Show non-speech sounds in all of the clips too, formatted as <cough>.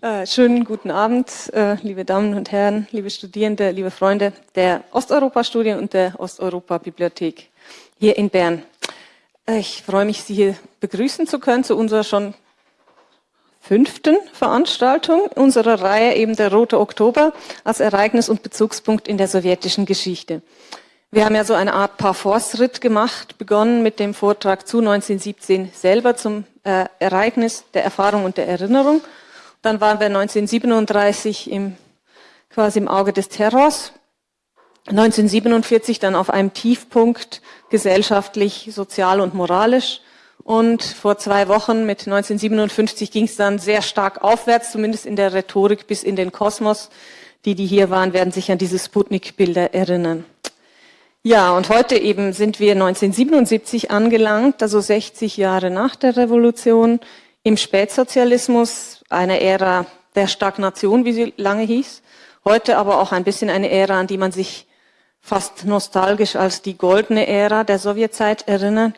Äh, schönen guten Abend, äh, liebe Damen und Herren, liebe Studierende, liebe Freunde der Osteuropa-Studien und der Osteuropa-Bibliothek hier in Bern. Äh, ich freue mich, Sie hier begrüßen zu können zu unserer schon fünften Veranstaltung unserer Reihe eben der Rote Oktober als Ereignis und Bezugspunkt in der sowjetischen Geschichte. Wir haben ja so eine Art Parforce-Ritt gemacht, begonnen mit dem Vortrag zu 1917 selber zum äh, Ereignis der Erfahrung und der Erinnerung. Dann waren wir 1937 im, quasi im Auge des Terrors. 1947 dann auf einem Tiefpunkt gesellschaftlich, sozial und moralisch. Und vor zwei Wochen mit 1957 ging es dann sehr stark aufwärts, zumindest in der Rhetorik bis in den Kosmos. Die, die hier waren, werden sich an diese Sputnik-Bilder erinnern. Ja, und heute eben sind wir 1977 angelangt, also 60 Jahre nach der Revolution, im Spätsozialismus, eine Ära der Stagnation, wie sie lange hieß. Heute aber auch ein bisschen eine Ära, an die man sich fast nostalgisch als die goldene Ära der Sowjetzeit erinnert.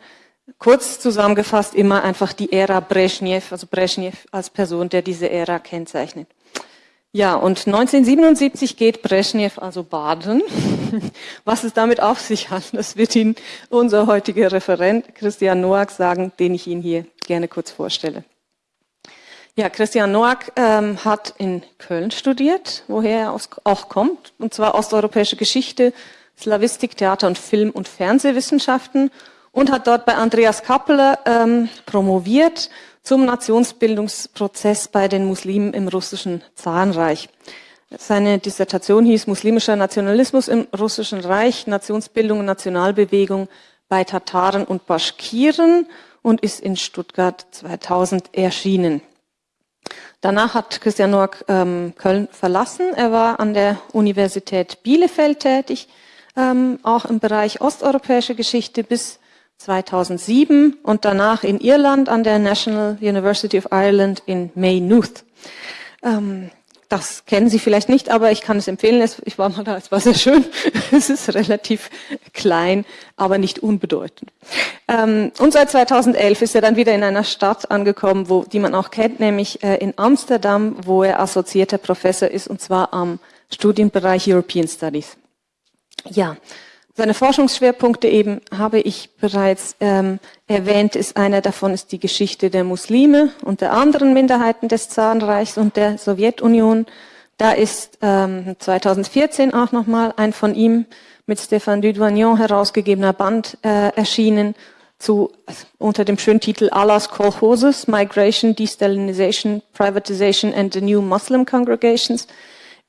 Kurz zusammengefasst immer einfach die Ära Brezhnev, also Brezhnev als Person, der diese Ära kennzeichnet. Ja, und 1977 geht Brezhnev also baden. <laughs> Was es damit auf sich hat, das wird Ihnen unser heutiger Referent Christian Noack sagen, den ich Ihnen hier gerne kurz vorstelle. Ja, Christian Noack ähm, hat in Köln studiert, woher er auch kommt, und zwar osteuropäische Geschichte, Slavistik, Theater und Film- und Fernsehwissenschaften und hat dort bei Andreas Kappeler ähm, promoviert zum Nationsbildungsprozess bei den Muslimen im russischen Zarenreich. Seine Dissertation hieß Muslimischer Nationalismus im russischen Reich, Nationsbildung und Nationalbewegung bei Tataren und Baschkiren und ist in Stuttgart 2000 erschienen. Danach hat Christian Noack ähm, Köln verlassen. Er war an der Universität Bielefeld tätig, ähm, auch im Bereich osteuropäische Geschichte bis 2007 und danach in Irland an der National University of Ireland in Maynooth. Ähm, das kennen Sie vielleicht nicht, aber ich kann es empfehlen. Ich war mal da, es war sehr schön. <laughs> Es ist relativ klein, aber nicht unbedeutend. Ähm, und seit 2011 ist er dann wieder in einer Stadt angekommen, wo, die man auch kennt, nämlich äh, in Amsterdam, wo er assoziierter Professor ist, und zwar am Studienbereich European Studies. Ja, seine Forschungsschwerpunkte eben habe ich bereits ähm, erwähnt, ist einer davon ist die Geschichte der Muslime und der anderen Minderheiten des Zarenreichs und der Sowjetunion. Da ist ähm, 2014 auch nochmal ein von ihm mit Stéphane Dudouignon herausgegebener Band äh, erschienen zu, unter dem schönen Titel Allahs Kolchoses, Migration, Destalinization, Privatization and the New Muslim Congregations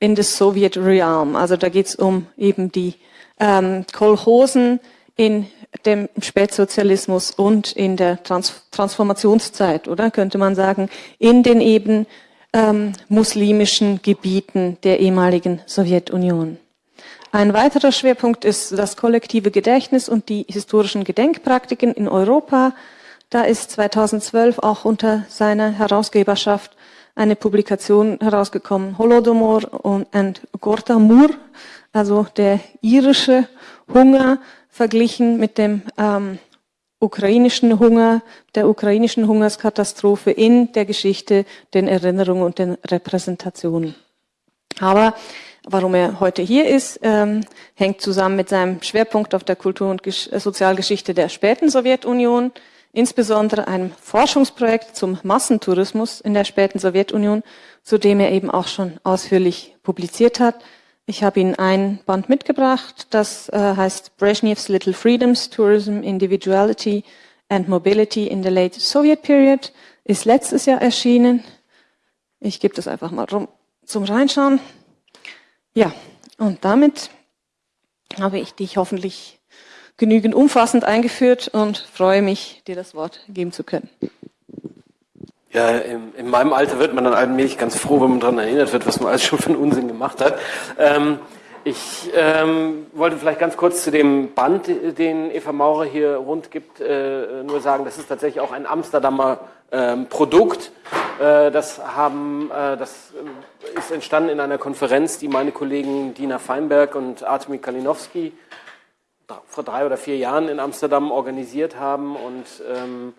in the Soviet Realm. Also da geht es um eben die ähm, Kolchosen in dem Spätsozialismus und in der Trans Transformationszeit, oder könnte man sagen, in den eben ähm, muslimischen Gebieten der ehemaligen Sowjetunion. Ein weiterer Schwerpunkt ist das kollektive Gedächtnis und die historischen Gedenkpraktiken in Europa. Da ist 2012 auch unter seiner Herausgeberschaft eine Publikation herausgekommen, Holodomor und Gortamur, also der irische Hunger verglichen mit dem ähm, ukrainischen Hunger, der ukrainischen Hungerskatastrophe in der Geschichte, den Erinnerungen und den Repräsentationen. Aber warum er heute hier ist, ähm, hängt zusammen mit seinem Schwerpunkt auf der Kultur- und Gesch Sozialgeschichte der späten Sowjetunion, insbesondere einem Forschungsprojekt zum Massentourismus in der späten Sowjetunion, zu dem er eben auch schon ausführlich publiziert hat. Ich habe Ihnen ein Band mitgebracht, das äh, heißt Brezhnev's Little Freedoms, Tourism, Individuality and Mobility in the Late Soviet Period, ist letztes Jahr erschienen. Ich gebe das einfach mal rum zum Reinschauen. Ja, und damit habe ich dich hoffentlich genügend umfassend eingeführt und freue mich, dir das Wort geben zu können. Ja, in, in, meinem Alter wird man dann allmählich ganz froh, wenn man daran erinnert wird, was man alles schon für einen Unsinn gemacht hat. Ähm, ich ähm, wollte vielleicht ganz kurz zu dem Band, den Eva Maurer hier rund gibt, äh, nur sagen, das ist tatsächlich auch ein Amsterdamer ähm, Produkt. Äh, das, haben, äh, das ist entstanden in einer Konferenz, die meine Kollegen Dina Feinberg und Artemi Kalinowski vor drei oder vier Jahren in Amsterdam organisiert haben und ähm,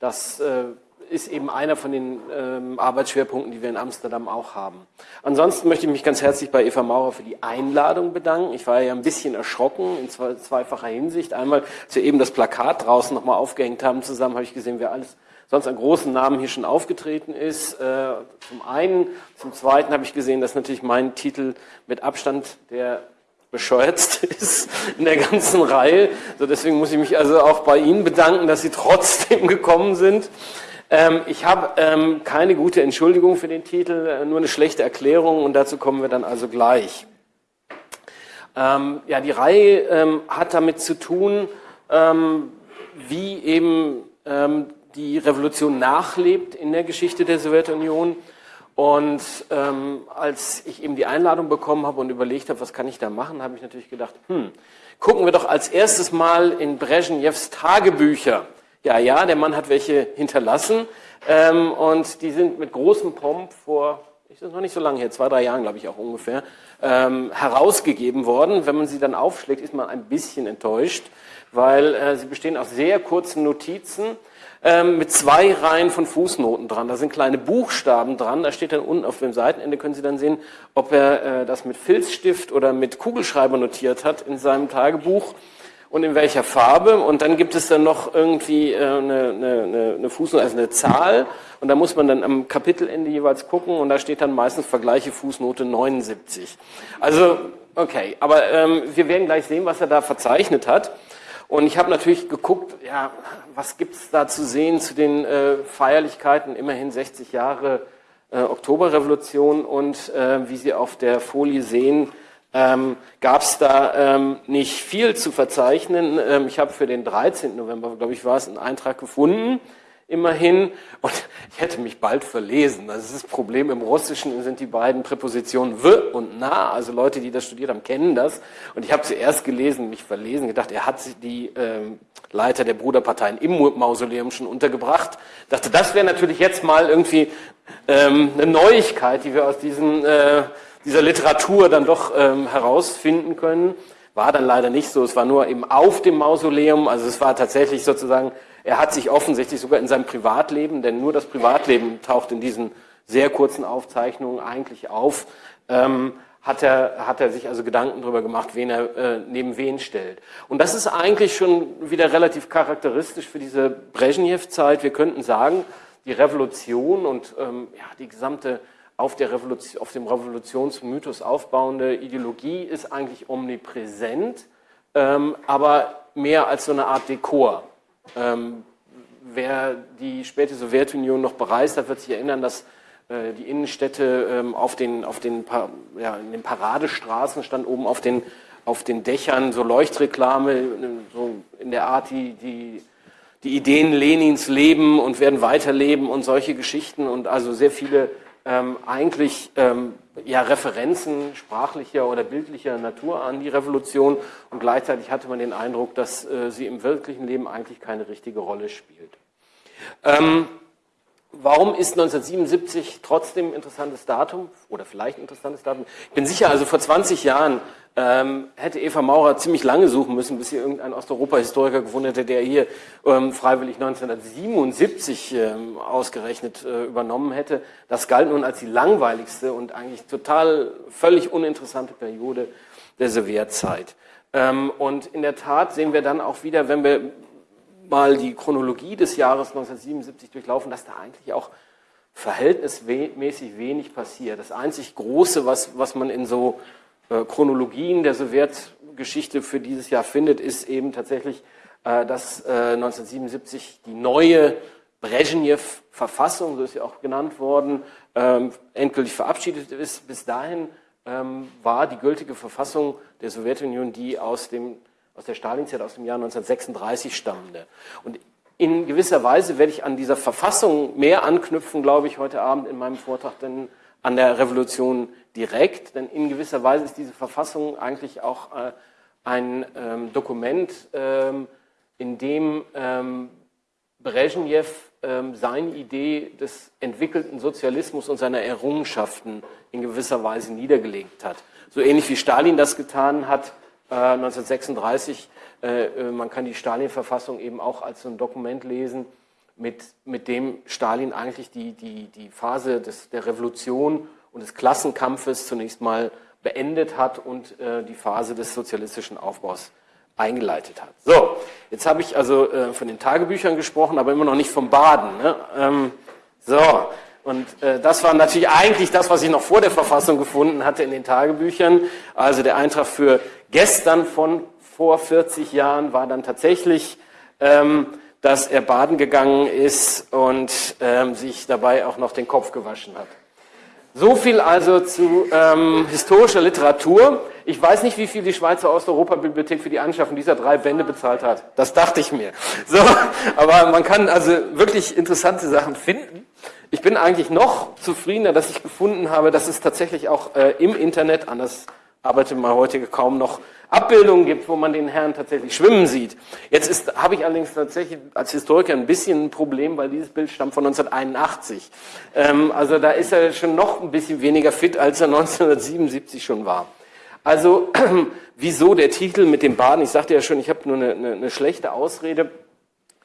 das äh, ist eben einer von den ähm, Arbeitsschwerpunkten, die wir in Amsterdam auch haben. Ansonsten möchte ich mich ganz herzlich bei Eva Maurer für die Einladung bedanken. Ich war ja ein bisschen erschrocken in zwei, zweifacher Hinsicht. Einmal, als wir eben das Plakat draußen nochmal aufgehängt haben zusammen, habe ich gesehen, wer alles sonst an großen Namen hier schon aufgetreten ist. Äh, zum einen, zum zweiten habe ich gesehen, dass natürlich mein Titel mit Abstand der bescheuertste <laughs> ist in der ganzen Reihe. So deswegen muss ich mich also auch bei Ihnen bedanken, dass Sie trotzdem <laughs> gekommen sind. Ähm, ich habe ähm, keine gute Entschuldigung für den Titel, äh, nur eine schlechte Erklärung und dazu kommen wir dann also gleich. Ähm, ja, die Reihe ähm, hat damit zu tun, ähm, wie eben ähm, die Revolution nachlebt in der Geschichte der Sowjetunion. Und ähm, als ich eben die Einladung bekommen habe und überlegt habe, was kann ich da machen, habe ich natürlich gedacht, hm, gucken wir doch als erstes mal in Brezhnevs Tagebücher. Ja, ja, der Mann hat welche hinterlassen ähm, und die sind mit großem Pomp vor, ich ist noch nicht so lange her, zwei, drei Jahren, glaube ich auch ungefähr, ähm, herausgegeben worden. Wenn man sie dann aufschlägt, ist man ein bisschen enttäuscht, weil äh, sie bestehen aus sehr kurzen Notizen ähm, mit zwei Reihen von Fußnoten dran. Da sind kleine Buchstaben dran. Da steht dann unten auf dem Seitenende, können Sie dann sehen, ob er äh, das mit Filzstift oder mit Kugelschreiber notiert hat in seinem Tagebuch und in welcher Farbe. Und dann gibt es dann noch irgendwie äh, eine, eine, eine Fußnote, also eine Zahl. Und da muss man dann am Kapitelende jeweils gucken und da steht dann meistens Vergleiche Fußnote 79. Also, okay, aber ähm, wir werden gleich sehen, was er da verzeichnet hat. Und ich habe natürlich geguckt, ja, was gibt's da zu sehen zu den äh, Feierlichkeiten, immerhin 60 Jahre äh, Oktoberrevolution und äh, wie Sie auf der Folie sehen, ähm, gab es da ähm, nicht viel zu verzeichnen. Ähm, ich habe für den 13. November, glaube ich, war es, einen Eintrag gefunden immerhin. Und ich hätte mich bald verlesen. Das ist das Problem im Russischen, sind die beiden Präpositionen w und na. Also Leute, die das studiert haben, kennen das. Und ich habe zuerst gelesen, mich verlesen, gedacht, er hat die ähm, Leiter der Bruderparteien im Mausoleum schon untergebracht. Dachte, das wäre natürlich jetzt mal irgendwie ähm, eine Neuigkeit, die wir aus diesen, äh, dieser Literatur dann doch ähm, herausfinden können. War dann leider nicht so. Es war nur eben auf dem Mausoleum. Also es war tatsächlich sozusagen er hat sich offensichtlich sogar in seinem Privatleben, denn nur das Privatleben taucht in diesen sehr kurzen Aufzeichnungen eigentlich auf, ähm, hat, er, hat er sich also Gedanken darüber gemacht, wen er äh, neben wen stellt. Und das ist eigentlich schon wieder relativ charakteristisch für diese Brezhnev-Zeit. Wir könnten sagen, die Revolution und ähm, ja, die gesamte auf, der Revolution, auf dem Revolutionsmythos aufbauende Ideologie ist eigentlich omnipräsent, ähm, aber mehr als so eine Art Dekor. Ähm, wer die späte Sowjetunion noch bereist hat, wird sich erinnern, dass äh, die Innenstädte ähm, auf den, auf den, ja, in den Paradestraßen stand oben auf den, auf den Dächern so Leuchtreklame, so in der Art, die, die, die Ideen Lenins leben und werden weiterleben und solche Geschichten und also sehr viele ähm, eigentlich ähm, ja, Referenzen sprachlicher oder bildlicher Natur an die Revolution und gleichzeitig hatte man den Eindruck, dass äh, sie im wirklichen Leben eigentlich keine richtige Rolle spielt. Ähm, Warum ist 1977 trotzdem ein interessantes Datum oder vielleicht ein interessantes Datum? Ich bin sicher, also vor 20 Jahren ähm, hätte Eva Maurer ziemlich lange suchen müssen, bis sie irgendein Osteuropa-Historiker gefunden hätte, der hier ähm, freiwillig 1977 ähm, ausgerechnet äh, übernommen hätte. Das galt nun als die langweiligste und eigentlich total völlig uninteressante Periode der Sowjetzeit. Ähm, und in der Tat sehen wir dann auch wieder, wenn wir mal die Chronologie des Jahres 1977 durchlaufen, dass da eigentlich auch verhältnismäßig wenig passiert. Das einzig Große, was, was man in so Chronologien der Sowjetgeschichte für dieses Jahr findet, ist eben tatsächlich, äh, dass äh, 1977 die neue Brezhnev-Verfassung, so ist sie auch genannt worden, ähm, endgültig verabschiedet ist. Bis dahin ähm, war die gültige Verfassung der Sowjetunion die aus dem aus der Stalinzeit aus dem Jahr 1936 stammende. Und in gewisser Weise werde ich an dieser Verfassung mehr anknüpfen, glaube ich, heute Abend in meinem Vortrag, denn an der Revolution direkt. Denn in gewisser Weise ist diese Verfassung eigentlich auch äh, ein ähm, Dokument, ähm, in dem ähm, Brezhnev ähm, seine Idee des entwickelten Sozialismus und seiner Errungenschaften in gewisser Weise niedergelegt hat. So ähnlich wie Stalin das getan hat 1936. Äh, äh, man kann die Stalin-Verfassung eben auch als so ein Dokument lesen, mit, mit dem Stalin eigentlich die, die, die Phase des, der Revolution und des Klassenkampfes zunächst mal beendet hat und äh, die Phase des sozialistischen Aufbaus eingeleitet hat. So, jetzt habe ich also äh, von den Tagebüchern gesprochen, aber immer noch nicht vom Baden. Ne? Ähm, so, und äh, das war natürlich eigentlich das, was ich noch vor der Verfassung gefunden hatte in den Tagebüchern. Also der Eintrag für gestern von vor 40 Jahren war dann tatsächlich, ähm, dass er baden gegangen ist und ähm, sich dabei auch noch den Kopf gewaschen hat. So viel also zu ähm, historischer Literatur. Ich weiß nicht, wie viel die Schweizer Osteuropa-Bibliothek für die Anschaffung dieser drei Bände bezahlt hat. Das dachte ich mir. So, aber man kann also wirklich interessante Sachen finden. Ich bin eigentlich noch zufriedener, dass ich gefunden habe, dass es tatsächlich auch äh, im Internet, anders arbeitet man heute kaum noch, Abbildungen gibt, wo man den Herrn tatsächlich schwimmen sieht. Jetzt ist, habe ich allerdings tatsächlich als Historiker ein bisschen ein Problem, weil dieses Bild stammt von 1981. Ähm, also da ist er schon noch ein bisschen weniger fit, als er 1977 schon war. Also <clears throat> wieso der Titel mit dem Baden? Ich sagte ja schon, ich habe nur eine, eine, eine schlechte Ausrede.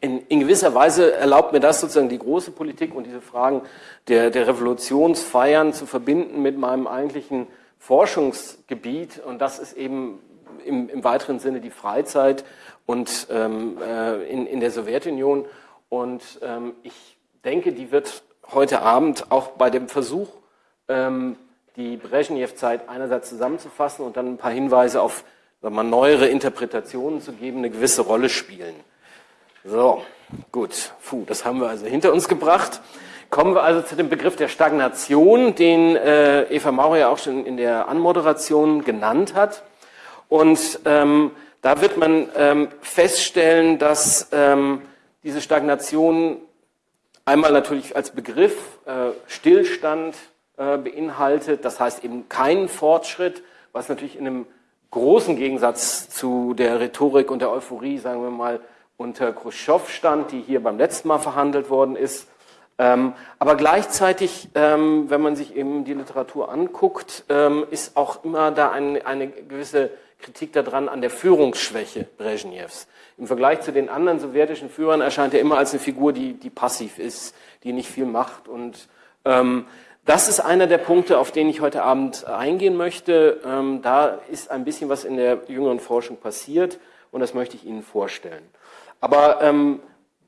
In, in, gewisser Weise erlaubt mir das sozusagen die große Politik und diese Fragen der, der Revolutionsfeiern zu verbinden mit meinem eigentlichen Forschungsgebiet. Und das ist eben im, im weiteren Sinne die Freizeit und ähm, äh, in, in der Sowjetunion. Und ähm, ich denke, die wird heute Abend auch bei dem Versuch, ähm, die Brezhnev-Zeit einerseits zusammenzufassen und dann ein paar Hinweise auf mal, neuere Interpretationen zu geben, eine gewisse Rolle spielen. So, gut, Puh, das haben wir also hinter uns gebracht. Kommen wir also zu dem Begriff der Stagnation, den äh, Eva Maurer ja auch schon in der Anmoderation genannt hat. Und ähm, da wird man ähm, feststellen, dass ähm, diese Stagnation einmal natürlich als Begriff äh, Stillstand äh, beinhaltet, das heißt eben keinen Fortschritt, was natürlich in einem großen Gegensatz zu der Rhetorik und der Euphorie, sagen wir mal, unter Khrushchev stand, die hier beim letzten Mal verhandelt worden ist. Ähm, aber gleichzeitig, ähm, wenn man sich eben die Literatur anguckt, ähm, ist auch immer da ein, eine gewisse Kritik daran an der Führungsschwäche Brezhnevs. Im Vergleich zu den anderen sowjetischen Führern erscheint er immer als eine Figur, die, die passiv ist, die nicht viel macht. Und ähm, das ist einer der Punkte, auf den ich heute Abend eingehen möchte. Ähm, da ist ein bisschen was in der jüngeren Forschung passiert und das möchte ich Ihnen vorstellen. Aber ähm,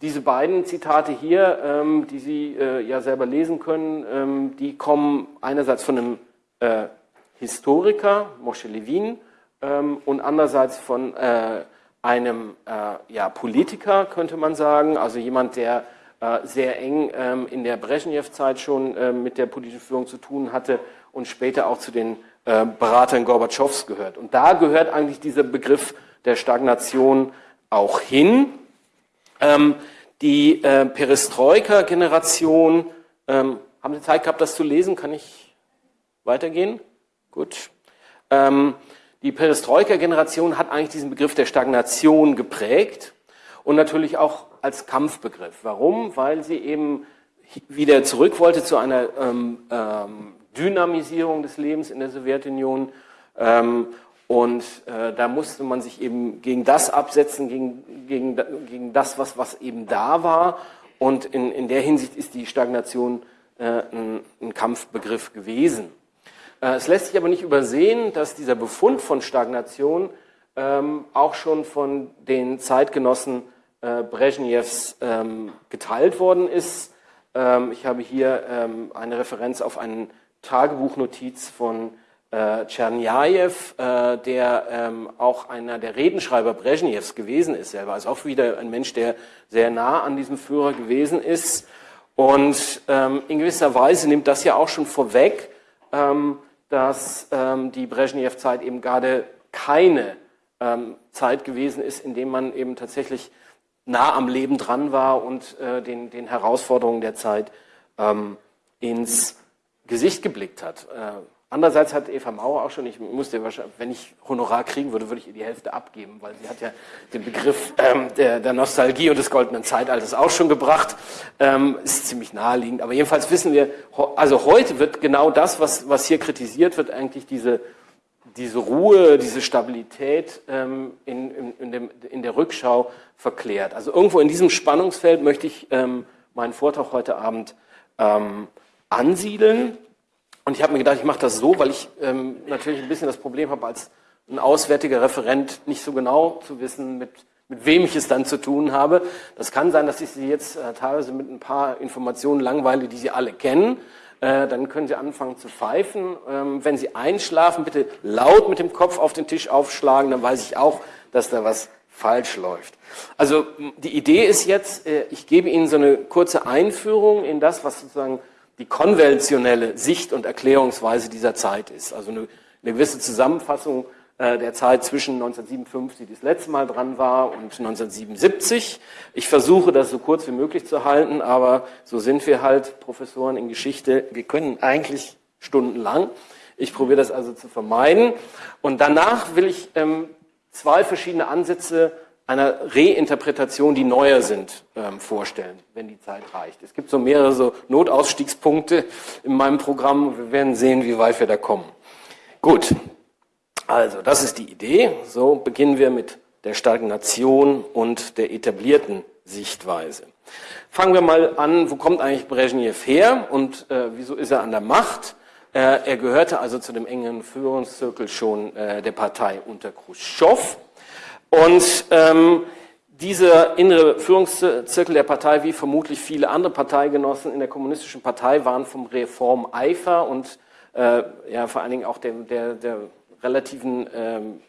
diese beiden Zitate hier, ähm, die Sie äh, ja selber lesen können, ähm, die kommen einerseits von einem äh, Historiker, Moshe Levin, ähm, und andererseits von äh, einem äh, ja, Politiker, könnte man sagen, also jemand, der äh, sehr eng ähm, in der Brezhnev-Zeit schon äh, mit der politischen Führung zu tun hatte und später auch zu den äh, Beratern Gorbatschows gehört. Und da gehört eigentlich dieser Begriff der Stagnation auch hin. Ähm, die äh, Perestroika-Generation, ähm, haben Sie Zeit gehabt, das zu lesen? Kann ich weitergehen? Gut. Ähm, die Perestroika-Generation hat eigentlich diesen Begriff der Stagnation geprägt und natürlich auch als Kampfbegriff. Warum? Weil sie eben wieder zurück wollte zu einer ähm, ähm, Dynamisierung des Lebens in der Sowjetunion. Ähm, und äh, da musste man sich eben gegen das absetzen, gegen, gegen, gegen das, was, was eben da war. Und in, in der Hinsicht ist die Stagnation äh, ein, ein Kampfbegriff gewesen. Äh, es lässt sich aber nicht übersehen, dass dieser Befund von Stagnation ähm, auch schon von den Zeitgenossen äh, Brezhnevs ähm, geteilt worden ist. Ähm, ich habe hier ähm, eine Referenz auf eine Tagebuchnotiz von äh, Tscherniajew, äh, der ähm, auch einer der Redenschreiber Brezhnevs gewesen ist selber. Also auch wieder ein Mensch, der sehr nah an diesem Führer gewesen ist. Und ähm, in gewisser Weise nimmt das ja auch schon vorweg, ähm, dass ähm, die Brezhnev-Zeit eben gerade keine ähm, Zeit gewesen ist, in dem man eben tatsächlich nah am Leben dran war und äh, den, den Herausforderungen der Zeit ähm, ins Gesicht geblickt hat. Äh, Andererseits hat Eva Mauer auch schon, ich musste wahrscheinlich, wenn ich Honorar kriegen würde, würde ich ihr die Hälfte abgeben, weil sie hat ja den Begriff ähm, der, der Nostalgie und des goldenen Zeitalters auch schon gebracht. Ähm, ist ziemlich naheliegend. Aber jedenfalls wissen wir, also heute wird genau das, was, was hier kritisiert wird, eigentlich diese, diese Ruhe, diese Stabilität ähm, in, in, in, dem, in der Rückschau verklärt. Also irgendwo in diesem Spannungsfeld möchte ich ähm, meinen Vortrag heute Abend ähm, ansiedeln. Und ich habe mir gedacht, ich mache das so, weil ich ähm, natürlich ein bisschen das Problem habe, als ein auswärtiger Referent nicht so genau zu wissen, mit, mit wem ich es dann zu tun habe. Das kann sein, dass ich Sie jetzt äh, teilweise mit ein paar Informationen langweile, die Sie alle kennen. Äh, dann können Sie anfangen zu pfeifen. Ähm, wenn Sie einschlafen, bitte laut mit dem Kopf auf den Tisch aufschlagen, dann weiß ich auch, dass da was falsch läuft. Also die Idee ist jetzt, äh, ich gebe Ihnen so eine kurze Einführung in das, was sozusagen die konventionelle Sicht und Erklärungsweise dieser Zeit ist. Also eine, eine gewisse Zusammenfassung äh, der Zeit zwischen 1957, die das letzte Mal dran war, und 1977. Ich versuche das so kurz wie möglich zu halten, aber so sind wir halt Professoren in Geschichte. Wir können eigentlich stundenlang. Ich probiere das also zu vermeiden. Und danach will ich ähm, zwei verschiedene Ansätze einer Reinterpretation, die neuer sind, ähm, vorstellen, wenn die Zeit reicht. Es gibt so mehrere so Notausstiegspunkte in meinem Programm. Wir werden sehen, wie weit wir da kommen. Gut, also das ist die Idee. So beginnen wir mit der Stagnation und der etablierten Sichtweise. Fangen wir mal an, wo kommt eigentlich Brezhnev her und äh, wieso ist er an der Macht? Äh, er gehörte also zu dem engen Führungszirkel schon äh, der Partei unter Khrushchev. Und ähm, dieser innere Führungszirkel der Partei, wie vermutlich viele andere Parteigenossen in der kommunistischen Partei, waren vom Reformeifer und äh, ja, vor allen Dingen auch der, der, der relativen ähm,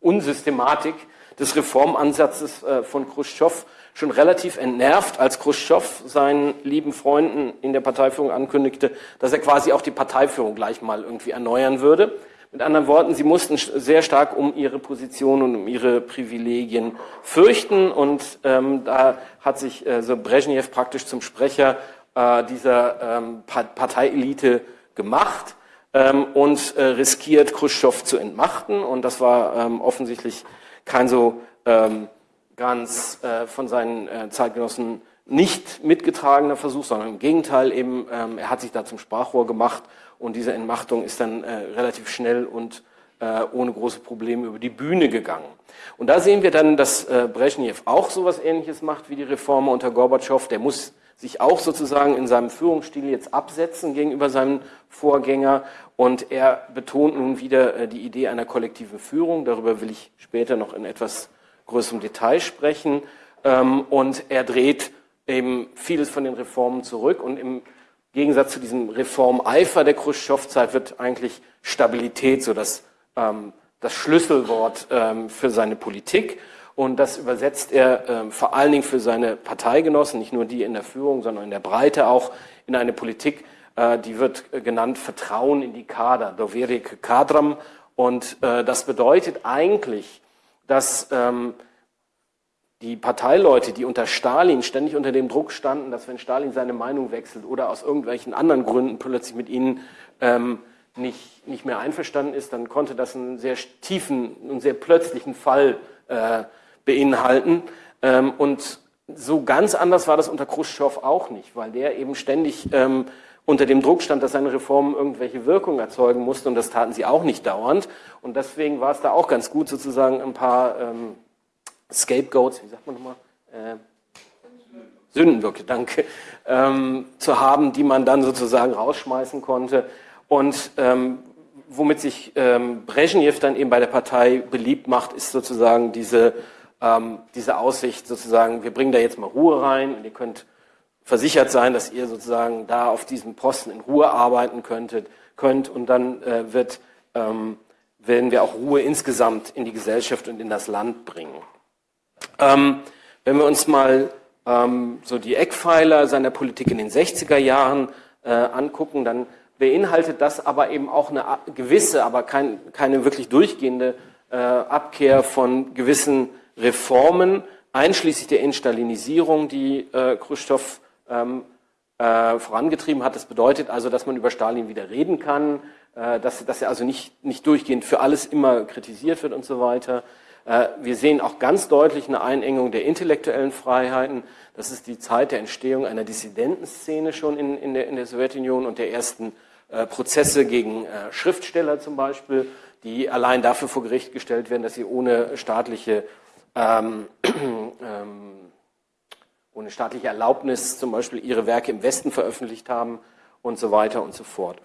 Unsystematik des Reformansatzes äh, von Khrushchev schon relativ entnervt, als Khrushchev seinen lieben Freunden in der Parteiführung ankündigte, dass er quasi auch die Parteiführung gleich mal irgendwie erneuern würde. Mit anderen Worten, sie mussten sehr stark um ihre Position und um ihre Privilegien fürchten. Und ähm, da hat sich äh, so Brezhnev praktisch zum Sprecher äh, dieser ähm, Parteielite gemacht ähm, und äh, riskiert, Khrushchev zu entmachten. Und das war ähm, offensichtlich kein so ähm, ganz äh, von seinen äh, Zeitgenossen nicht mitgetragener Versuch, sondern im Gegenteil eben, ähm, er hat sich da zum Sprachrohr gemacht und diese Entmachtung ist dann äh, relativ schnell und äh, ohne große Probleme über die Bühne gegangen. Und da sehen wir dann, dass äh, Brezhnev auch sowas Ähnliches macht wie die Reformer unter Gorbatschow. Der muss sich auch sozusagen in seinem Führungsstil jetzt absetzen gegenüber seinem Vorgänger. Und er betont nun wieder äh, die Idee einer kollektiven Führung. Darüber will ich später noch in etwas größerem Detail sprechen. Ähm, und er dreht eben vieles von den Reformen zurück und im Gegensatz zu diesem Reformeifer der Khrushchev-Zeit wird eigentlich Stabilität so das, ähm, das Schlüsselwort ähm, für seine Politik. Und das übersetzt er ähm, vor allen Dingen für seine Parteigenossen, nicht nur die in der Führung, sondern in der Breite auch in eine Politik, äh, die wird äh, genannt Vertrauen in die Kader, Doverik Kadram. Und äh, das bedeutet eigentlich, dass ähm, die Parteileute, die unter Stalin ständig unter dem Druck standen, dass wenn Stalin seine Meinung wechselt oder aus irgendwelchen anderen Gründen plötzlich mit ihnen ähm, nicht, nicht mehr einverstanden ist, dann konnte das einen sehr tiefen und sehr plötzlichen Fall äh, beinhalten. Ähm, und so ganz anders war das unter Khrushchev auch nicht, weil der eben ständig ähm, unter dem Druck stand, dass seine Reformen irgendwelche Wirkung erzeugen mussten und das taten sie auch nicht dauernd. Und deswegen war es da auch ganz gut, sozusagen ein paar ähm, Scapegoats, wie sagt man nochmal? Äh, Sündenböcke, danke, ähm, zu haben, die man dann sozusagen rausschmeißen konnte. Und ähm, womit sich ähm, Brezhnev dann eben bei der Partei beliebt macht, ist sozusagen diese, ähm, diese Aussicht, sozusagen, wir bringen da jetzt mal Ruhe rein und ihr könnt versichert sein, dass ihr sozusagen da auf diesem Posten in Ruhe arbeiten könntet, könnt und dann äh, wird, ähm, werden wir auch Ruhe insgesamt in die Gesellschaft und in das Land bringen. Ähm, wenn wir uns mal ähm, so die Eckpfeiler seiner Politik in den 60er Jahren äh, angucken, dann beinhaltet das aber eben auch eine gewisse, aber kein, keine wirklich durchgehende äh, Abkehr von gewissen Reformen, einschließlich der Instalinisierung, die äh, Khrushchev ähm, äh, vorangetrieben hat. Das bedeutet also, dass man über Stalin wieder reden kann, äh, dass, dass er also nicht, nicht durchgehend für alles immer kritisiert wird und so weiter. Äh, wir sehen auch ganz deutlich eine Einengung der intellektuellen Freiheiten. Das ist die Zeit der Entstehung einer Dissidentenszene schon in, in, der, in der Sowjetunion und der ersten äh, Prozesse gegen äh, Schriftsteller zum Beispiel, die allein dafür vor Gericht gestellt werden, dass sie ohne staatliche ähm, <clears throat> ähm, ohne staatliche Erlaubnis zum Beispiel ihre Werke im Westen veröffentlicht haben und so weiter und so fort.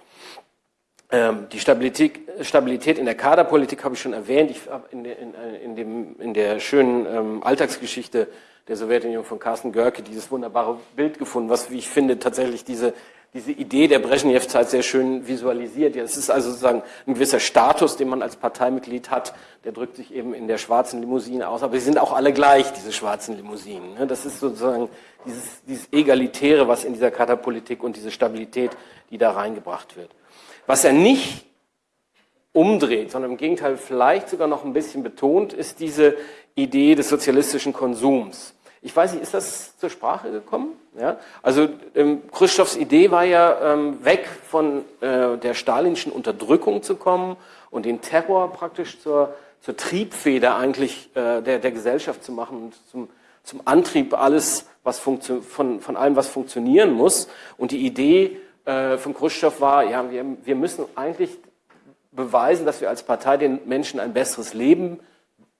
Ähm, die Stabilität, Stabilität in der Kaderpolitik habe ich schon erwähnt. Ich habe in, in, in, dem, in der schönen ähm, Alltagsgeschichte der Sowjetunion von Carsten Görke dieses wunderbare Bild gefunden, was, wie ich finde, tatsächlich diese diese Idee der Brezhnev-Zeit sehr schön visualisiert. Ja, es ist also sozusagen ein gewisser Status, den man als Parteimitglied hat, der drückt sich eben in der schwarzen Limousine aus. Aber sie sind auch alle gleich, diese schwarzen Limousinen. Ne? Das ist sozusagen dieses, dieses Egalitäre, was in dieser Katapolitik und diese Stabilität, die da reingebracht wird. Was er nicht umdreht, sondern im Gegenteil vielleicht sogar noch ein bisschen betont, ist diese Idee des sozialistischen Konsums. Ich weiß nicht, ist das zur Sprache gekommen? Ja? Also ähm, Khrushchevs Idee war ja, ähm, weg von äh, der stalinischen Unterdrückung zu kommen und den Terror praktisch zur, zur Triebfeder eigentlich äh, der, der Gesellschaft zu machen und zum, zum Antrieb alles, was von, von allem, was funktionieren muss. Und die Idee äh, von Khrushchev war, ja, wir, wir müssen eigentlich beweisen, dass wir als Partei den Menschen ein besseres Leben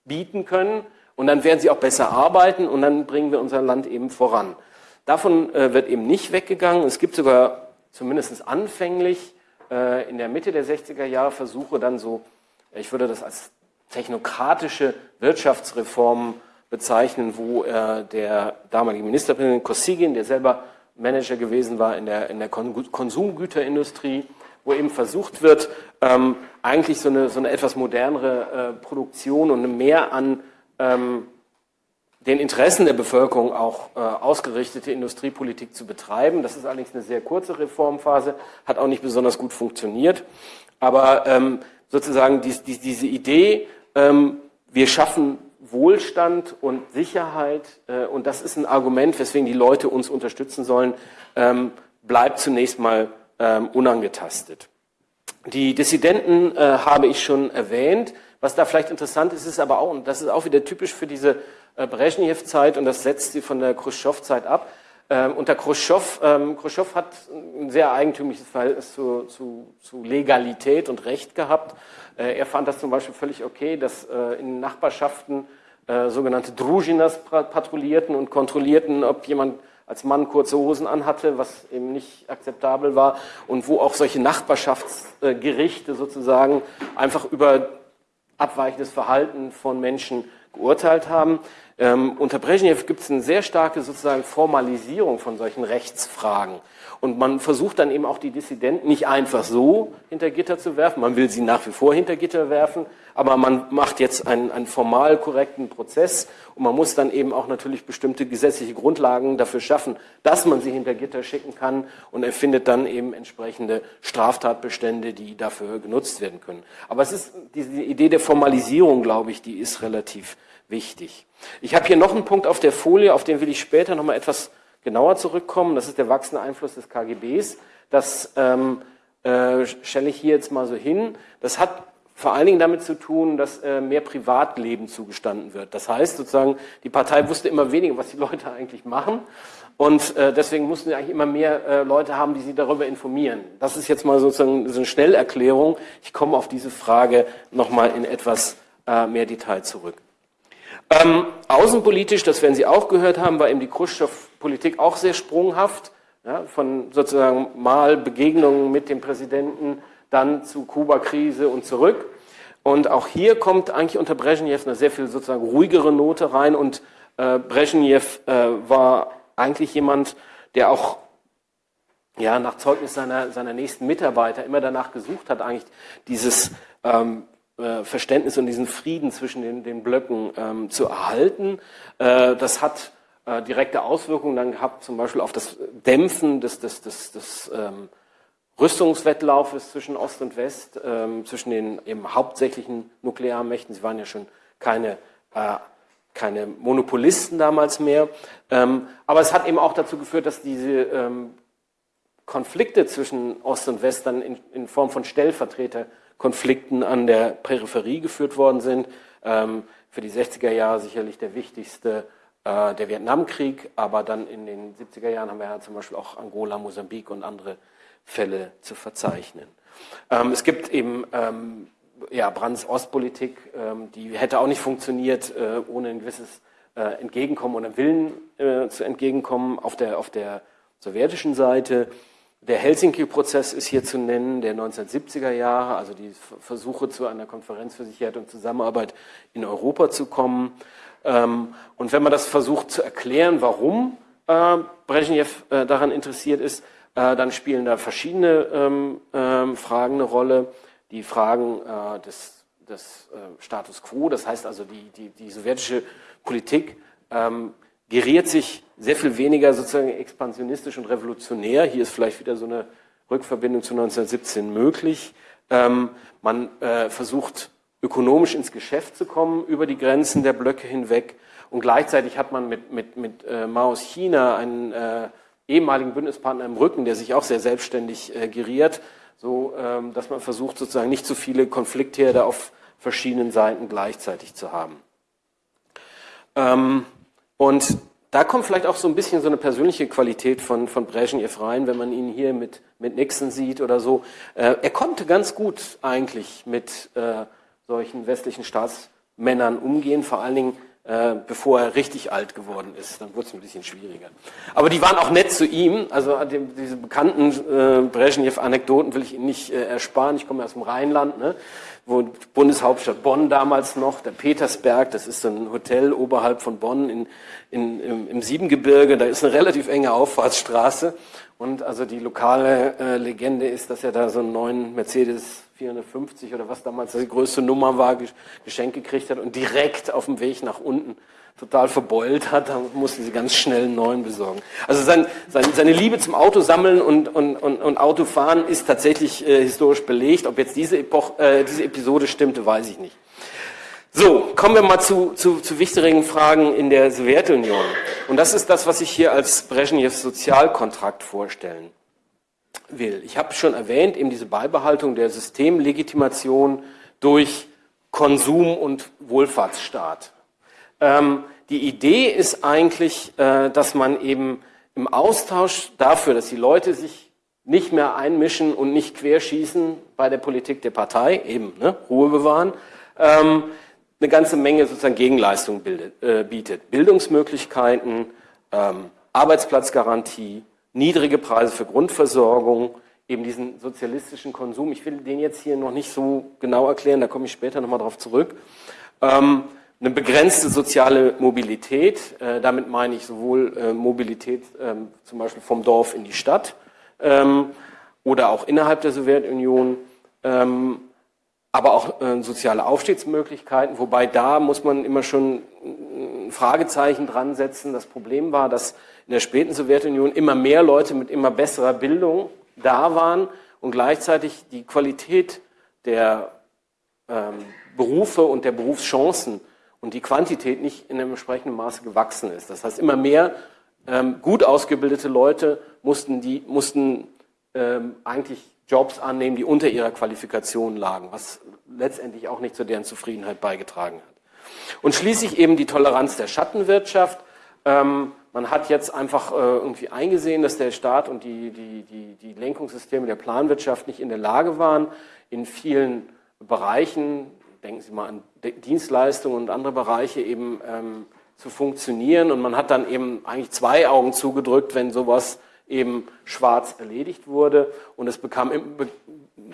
bieten können und dann werden sie auch besser arbeiten und dann bringen wir unser Land eben voran. Davon äh, wird eben nicht weggegangen. Es gibt sogar zumindest anfänglich äh, in der Mitte der 60er Jahre Versuche dann so, ich würde das als technokratische Wirtschaftsreformen bezeichnen, wo äh, der damalige Ministerpräsident Kosygin, der selber Manager gewesen war in der, in der Konsumgüterindustrie, wo eben versucht wird, ähm, eigentlich so eine, so eine etwas modernere äh, Produktion und mehr an ähm, den Interessen der Bevölkerung auch äh, ausgerichtete Industriepolitik zu betreiben. Das ist allerdings eine sehr kurze Reformphase, hat auch nicht besonders gut funktioniert. Aber ähm, sozusagen dies, dies, diese Idee, ähm, wir schaffen Wohlstand und Sicherheit, äh, und das ist ein Argument, weswegen die Leute uns unterstützen sollen, ähm, bleibt zunächst mal ähm, unangetastet. Die Dissidenten äh, habe ich schon erwähnt. Was da vielleicht interessant ist, ist aber auch, und das ist auch wieder typisch für diese äh, Brezhnev-Zeit und das setzt sie von der Khrushchev-Zeit ab. Ähm, unter Khrushchev, ähm, Khrushchev hat ein sehr eigentümliches Verhältnis zu, zu, zu Legalität und Recht gehabt. Äh, er fand das zum Beispiel völlig okay, dass äh, in Nachbarschaften äh, sogenannte Drujinas patrouillierten und kontrollierten, ob jemand als Mann kurze Hosen anhatte, was eben nicht akzeptabel war und wo auch solche Nachbarschaftsgerichte sozusagen einfach über abweichendes Verhalten von Menschen geurteilt haben. Ähm, unter Brezhnev gibt es eine sehr starke sozusagen Formalisierung von solchen Rechtsfragen. Und man versucht dann eben auch die Dissidenten nicht einfach so hinter Gitter zu werfen. Man will sie nach wie vor hinter Gitter werfen, aber man macht jetzt einen, einen formal korrekten Prozess und man muss dann eben auch natürlich bestimmte gesetzliche Grundlagen dafür schaffen, dass man sie hinter Gitter schicken kann und erfindet dann eben entsprechende Straftatbestände, die dafür genutzt werden können. Aber es ist diese Idee der Formalisierung, glaube ich, die ist relativ wichtig. Ich habe hier noch einen Punkt auf der Folie, auf den will ich später noch mal etwas genauer zurückkommen. Das ist der wachsende Einfluss des KGBs. Das ähm, äh, stelle ich hier jetzt mal so hin. Das hat vor allen Dingen damit zu tun, dass äh, mehr Privatleben zugestanden wird. Das heißt sozusagen, die Partei wusste immer weniger, was die <laughs> Leute eigentlich machen. Und äh, deswegen mussten sie eigentlich immer mehr äh, Leute haben, die sie darüber informieren. Das ist jetzt mal sozusagen so eine Schnellerklärung. Ich komme auf diese Frage nochmal in etwas äh, mehr Detail zurück. Ähm, außenpolitisch, das werden Sie auch gehört haben, war eben die Khrushchev-Politik auch sehr sprunghaft. Ja, von sozusagen mal Begegnungen mit dem Präsidenten, dann zu Kuba-Krise und zurück. Und auch hier kommt eigentlich unter Brezhnev eine sehr viel sozusagen ruhigere Note rein. Und äh, Brezhnev äh, war eigentlich jemand, der auch ja, nach Zeugnis seiner, seiner nächsten Mitarbeiter immer danach gesucht hat, eigentlich dieses ähm, äh, Verständnis und diesen Frieden zwischen den, den Blöcken ähm, zu erhalten. Äh, das hat äh, direkte Auswirkungen dann gehabt, zum Beispiel auf das Dämpfen des, des, des, des ähm, Rüstungswettlaufes zwischen Ost und West, ähm, zwischen den eben hauptsächlichen Nuklearmächten. Sie waren ja schon keine, äh, keine Monopolisten damals mehr. Ähm, aber es hat eben auch dazu geführt, dass diese ähm, Konflikte zwischen Ost und West dann in, in Form von Stellvertreter Konflikten an der Peripherie geführt worden sind. Ähm, für die 60er Jahre sicherlich der wichtigste äh, der Vietnamkrieg, aber dann in den 70er Jahren haben wir ja zum Beispiel auch Angola, Mosambik und andere Fälle zu verzeichnen. Ähm, es gibt eben ähm, ja, Brands Ostpolitik, ähm, die hätte auch nicht funktioniert äh, ohne ein gewisses äh, entgegenkommen oder Willen äh, zu entgegenkommen auf der, auf der sowjetischen Seite. Der Helsinki-Prozess ist hier zu nennen, der 1970er Jahre, also die Versuche zu einer Konferenz für Sicherheit und Zusammenarbeit in Europa zu kommen. Ähm, und wenn man das versucht zu erklären, warum äh, Brezhnev äh, daran interessiert ist, äh, dann spielen da verschiedene ähm, ähm, Fragen eine Rolle. Die Fragen des, des Status quo, das heißt also die, die, die sowjetische Politik geriert sich sehr viel weniger sozusagen expansionistisch und revolutionär. Hier ist vielleicht wieder so eine Rückverbindung zu 1917 möglich. Ähm, man äh, versucht ökonomisch ins Geschäft zu kommen über die Grenzen der Blöcke hinweg und gleichzeitig hat man mit, mit, mit äh, Maos China einen äh, ehemaligen Bündnispartner im Rücken, der sich auch sehr selbstständig äh, geriert, so ähm, dass man versucht sozusagen nicht zu viele Konfliktherde auf verschiedenen Seiten gleichzeitig zu haben. Ähm, und da kommt vielleicht auch so ein bisschen so eine persönliche Qualität von, von Brezhnev rein, wenn man ihn hier mit, mit Nixon sieht oder so. Äh, er konnte ganz gut eigentlich mit äh, solchen westlichen Staatsmännern umgehen, vor allen Dingen äh, bevor er richtig alt geworden ist. Dann wurde es ein bisschen schwieriger. Aber die waren auch nett zu ihm. Also diese bekannten äh, Brezhnev-Anekdoten will ich Ihnen nicht äh, ersparen. Ich komme aus dem Rheinland. Ne? wo Bundeshauptstadt Bonn damals noch, der Petersberg, das ist ein Hotel oberhalb von Bonn in, in, im, im Siebengebirge, da ist eine relativ enge Auffahrtsstraße und also die lokale äh, Legende ist, dass er da so einen neuen Mercedes 450 oder was damals die größte Nummer war, geschenkt gekriegt hat und direkt auf dem Weg nach unten total verbeult hat, da mussten sie ganz schnell einen neuen besorgen. Also sein, sein, seine Liebe zum Autosammeln und, und, und, und Autofahren ist tatsächlich äh, historisch belegt. Ob jetzt diese, Epoch, äh, diese Episode stimmte, weiß ich nicht. So, kommen wir mal zu, zu, zu wichtigen Fragen in der Sowjetunion. Und das ist das, was ich hier als Brezhnevs Sozialkontrakt vorstellen will. Ich habe schon erwähnt, eben diese Beibehaltung der Systemlegitimation durch Konsum und Wohlfahrtsstaat. Ähm, die Idee ist eigentlich, äh, dass man eben im Austausch dafür, dass die Leute sich nicht mehr einmischen und nicht querschießen bei der Politik der Partei, eben ne, Ruhe bewahren, ähm, eine ganze Menge sozusagen Gegenleistung bildet, äh, bietet. Bildungsmöglichkeiten, ähm, Arbeitsplatzgarantie, niedrige Preise für Grundversorgung, eben diesen sozialistischen Konsum. Ich will den jetzt hier noch nicht so genau erklären, da komme ich später nochmal drauf zurück. Ähm, eine begrenzte soziale Mobilität, äh, damit meine ich sowohl äh, Mobilität ähm, zum Beispiel vom Dorf in die Stadt ähm, oder auch innerhalb der Sowjetunion, ähm, aber auch äh, soziale Aufstiegsmöglichkeiten, wobei da muss man immer schon ein Fragezeichen dran setzen. Das Problem war, dass in der späten Sowjetunion immer mehr Leute mit immer besserer Bildung da waren und gleichzeitig die Qualität der ähm, Berufe und der Berufschancen und die Quantität nicht in einem entsprechenden Maße gewachsen ist. Das heißt, immer mehr ähm, gut ausgebildete Leute mussten, die, mussten ähm, eigentlich Jobs annehmen, die unter ihrer Qualifikation lagen, was letztendlich auch nicht zu deren Zufriedenheit beigetragen hat. Und schließlich eben die Toleranz der Schattenwirtschaft. Ähm, man hat jetzt einfach äh, irgendwie eingesehen, dass der Staat und die, die, die, die Lenkungssysteme der Planwirtschaft nicht in der Lage waren, in vielen Bereichen denken Sie mal an Dienstleistungen und andere Bereiche eben ähm, zu funktionieren. Und man hat dann eben eigentlich zwei Augen zugedrückt, wenn sowas eben schwarz erledigt wurde. Und es bekam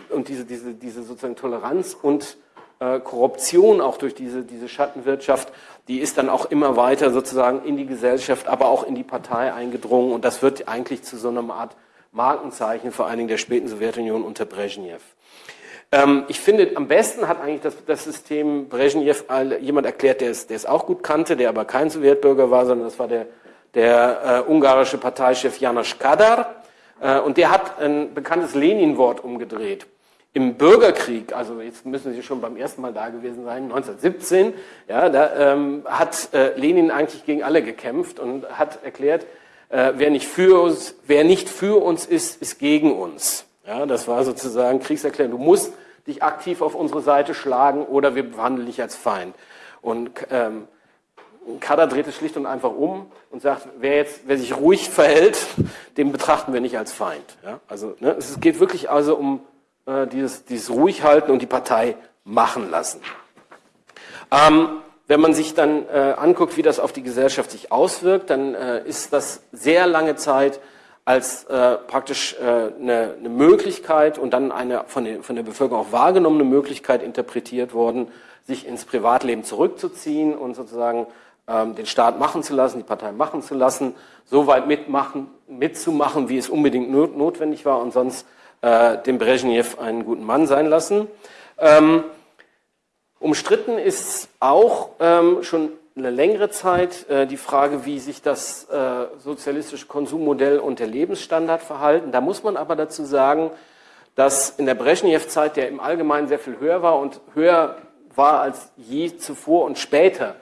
und diese, diese, diese sozusagen Toleranz und äh, Korruption auch durch diese, diese Schattenwirtschaft, die ist dann auch immer weiter sozusagen in die Gesellschaft, aber auch in die Partei eingedrungen. Und das wird eigentlich zu so einer Art Markenzeichen, vor allen Dingen der späten Sowjetunion unter Brezhnev. Ähm, ich finde, am besten hat eigentlich das, das System Brezhnev jemand erklärt, der es, der es auch gut kannte, der aber kein Sowjetbürger war, sondern das war der, der äh, ungarische Parteichef Janos Kadar. Äh, und der hat ein bekanntes Lenin-Wort umgedreht. Im Bürgerkrieg, also jetzt müssen Sie schon beim ersten Mal da gewesen sein, 1917, ja, da ähm, hat äh, Lenin eigentlich gegen alle gekämpft und hat erklärt, äh, wer, nicht für uns, wer nicht für uns ist, ist gegen uns. Ja, das war sozusagen Kriegserklärung. Du musst dich aktiv auf unsere Seite schlagen oder wir behandeln dich als Feind. Und ähm, Kader dreht es schlicht und einfach um und sagt, wer jetzt, wer sich ruhig verhält, den betrachten wir nicht als Feind. Ja, also ne, es geht wirklich also um äh, dieses, dieses Ruhighalten und die Partei machen lassen. Ähm, wenn man sich dann äh, anguckt, wie das auf die Gesellschaft sich auswirkt, dann äh, ist das sehr lange Zeit als äh, praktisch äh, eine, eine Möglichkeit und dann eine von, den, von der Bevölkerung auch wahrgenommene Möglichkeit interpretiert worden, sich ins Privatleben zurückzuziehen und sozusagen den Staat machen zu lassen, die Partei machen zu lassen, so weit mitmachen, mitzumachen, wie es unbedingt not, notwendig war und sonst äh, dem Brezhnev einen guten Mann sein lassen. Ähm, umstritten ist auch ähm, schon eine längere Zeit äh, die Frage, wie sich das äh, sozialistische Konsummodell und der Lebensstandard verhalten. Da muss man aber dazu sagen, dass in der Brezhnev-Zeit, der im Allgemeinen sehr viel höher war und höher war als je zuvor und später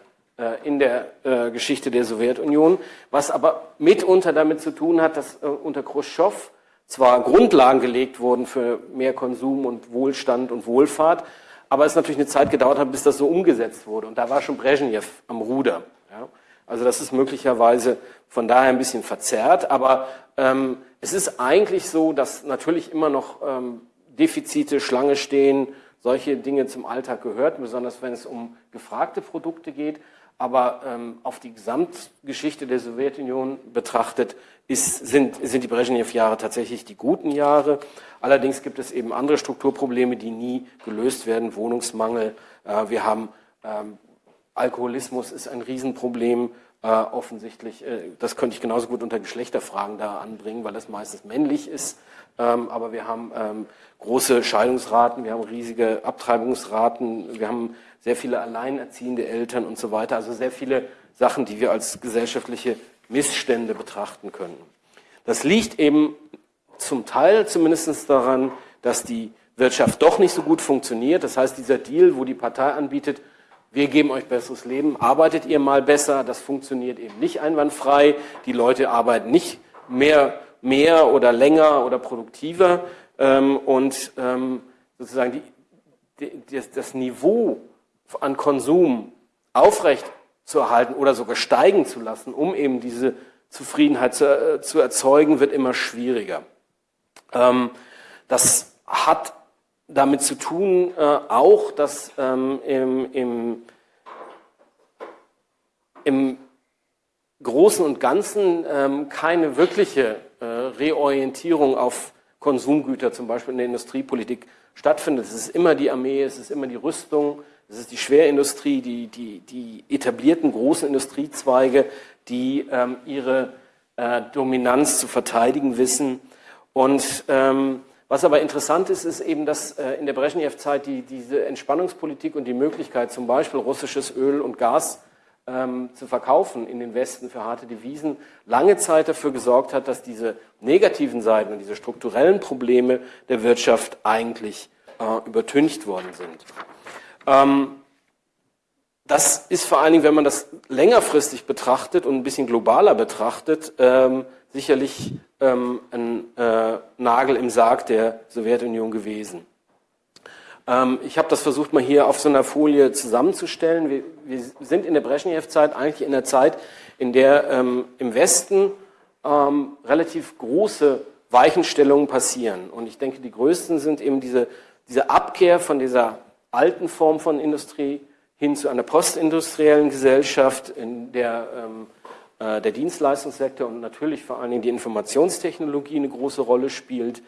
in der äh, Geschichte der Sowjetunion, was aber mitunter damit zu tun hat, dass äh, unter Khrushchev zwar Grundlagen gelegt wurden für mehr Konsum und Wohlstand und Wohlfahrt, aber es natürlich eine Zeit gedauert hat, bis das so umgesetzt wurde. Und da war schon Brezhnev am Ruder. Ja? Also das ist möglicherweise von daher ein bisschen verzerrt, aber ähm, es ist eigentlich so, dass natürlich immer noch ähm, Defizite, Schlange stehen, solche Dinge zum Alltag gehört, besonders wenn es um gefragte Produkte geht. Aber ähm, auf die Gesamtgeschichte der Sowjetunion betrachtet ist, sind, sind die Brezhnev-Jahre tatsächlich die guten Jahre. Allerdings gibt es eben andere Strukturprobleme, die nie gelöst werden. Wohnungsmangel, äh, wir haben ähm, Alkoholismus ist ein Riesenproblem. Äh, offensichtlich, äh, das könnte ich genauso gut unter Geschlechterfragen da anbringen, weil das meistens männlich ist. Ähm, aber wir haben ähm, große Scheidungsraten, wir haben riesige Abtreibungsraten, wir haben sehr viele alleinerziehende Eltern und so weiter. Also sehr viele Sachen, die wir als gesellschaftliche Missstände betrachten können. Das liegt eben zum Teil zumindest daran, dass die Wirtschaft doch nicht so gut funktioniert. Das heißt, dieser Deal, wo die Partei anbietet, wir geben euch besseres Leben, arbeitet ihr mal besser, das funktioniert eben nicht einwandfrei. Die Leute arbeiten nicht mehr, mehr oder länger oder produktiver. Ähm, und ähm, sozusagen die, das Niveau an Konsum aufrecht zu erhalten oder sogar steigen zu lassen, um eben diese Zufriedenheit zu, äh, zu erzeugen, wird immer schwieriger. Ähm, das hat damit zu tun äh, auch, dass ähm, im, im, im Großen und Ganzen ähm, keine wirkliche äh, Reorientierung auf Konsumgüter, zum Beispiel in der Industriepolitik, stattfindet. Es ist immer die Armee, es ist immer die Rüstung, es ist die Schwerindustrie, die, die, die etablierten großen Industriezweige, die ähm, ihre äh, Dominanz zu verteidigen wissen. Und ähm, was aber interessant ist, ist eben, dass äh, in der Brezhnev-Zeit die, diese Entspannungspolitik und die Möglichkeit, zum Beispiel russisches Öl und Gas ähm, zu verkaufen in den Westen für harte Devisen, lange Zeit dafür gesorgt hat, dass diese negativen Seiten und diese strukturellen Probleme der Wirtschaft eigentlich äh, übertüncht worden sind. Ähm, das ist vor allen Dingen, wenn man das längerfristig betrachtet und ein bisschen globaler betrachtet, ähm, sicherlich ähm, ein äh, Nagel im Sarg der Sowjetunion gewesen. Ähm, ich habe das versucht mal hier auf so einer Folie zusammenzustellen. Wir, wir sind in der Brezhnev-Zeit eigentlich in der Zeit, in der ähm, im Westen ähm, relativ große Weichenstellungen passieren. Und ich denke, die größten sind eben diese, diese Abkehr von dieser alten Form von Industrie hin zu einer postindustriellen Gesellschaft, in der ähm, äh, der Dienstleistungssektor und natürlich vor allen Dingen die Informationstechnologie eine große Rolle spielt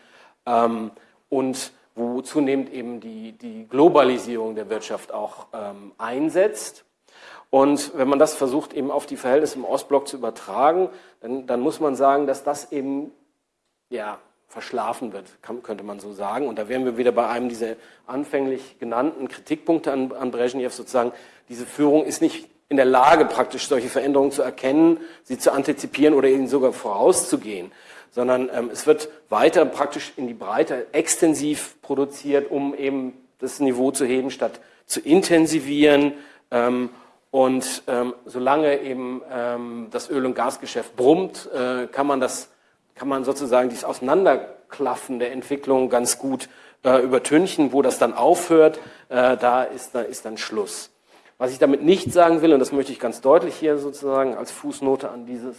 ähm, und wo zunehmend eben die, die Globalisierung der Wirtschaft auch ähm, einsetzt. Und wenn man das versucht, eben auf die Verhältnisse im Ostblock zu übertragen, dann, dann muss man sagen, dass das eben ja, verschlafen wird, kann, könnte man so sagen. Und da wären wir wieder bei einem dieser anfänglich genannten Kritikpunkte an, an Brezhnev sozusagen. Diese Führung ist nicht in der Lage, praktisch solche Veränderungen zu erkennen, sie zu antizipieren oder ihnen sogar vorauszugehen, sondern ähm, es wird weiter praktisch in die Breite extensiv produziert, um eben das Niveau zu heben, statt zu intensivieren. Ähm, und ähm, solange eben ähm, das Öl- und Gasgeschäft brummt, äh, kann man das kann man sozusagen dieses Auseinanderklaffen der Entwicklung ganz gut äh, übertünchen, wo das dann aufhört, äh, da, ist, da ist dann Schluss. Was ich damit nicht sagen will, und das möchte ich ganz deutlich hier sozusagen als Fußnote an dieses,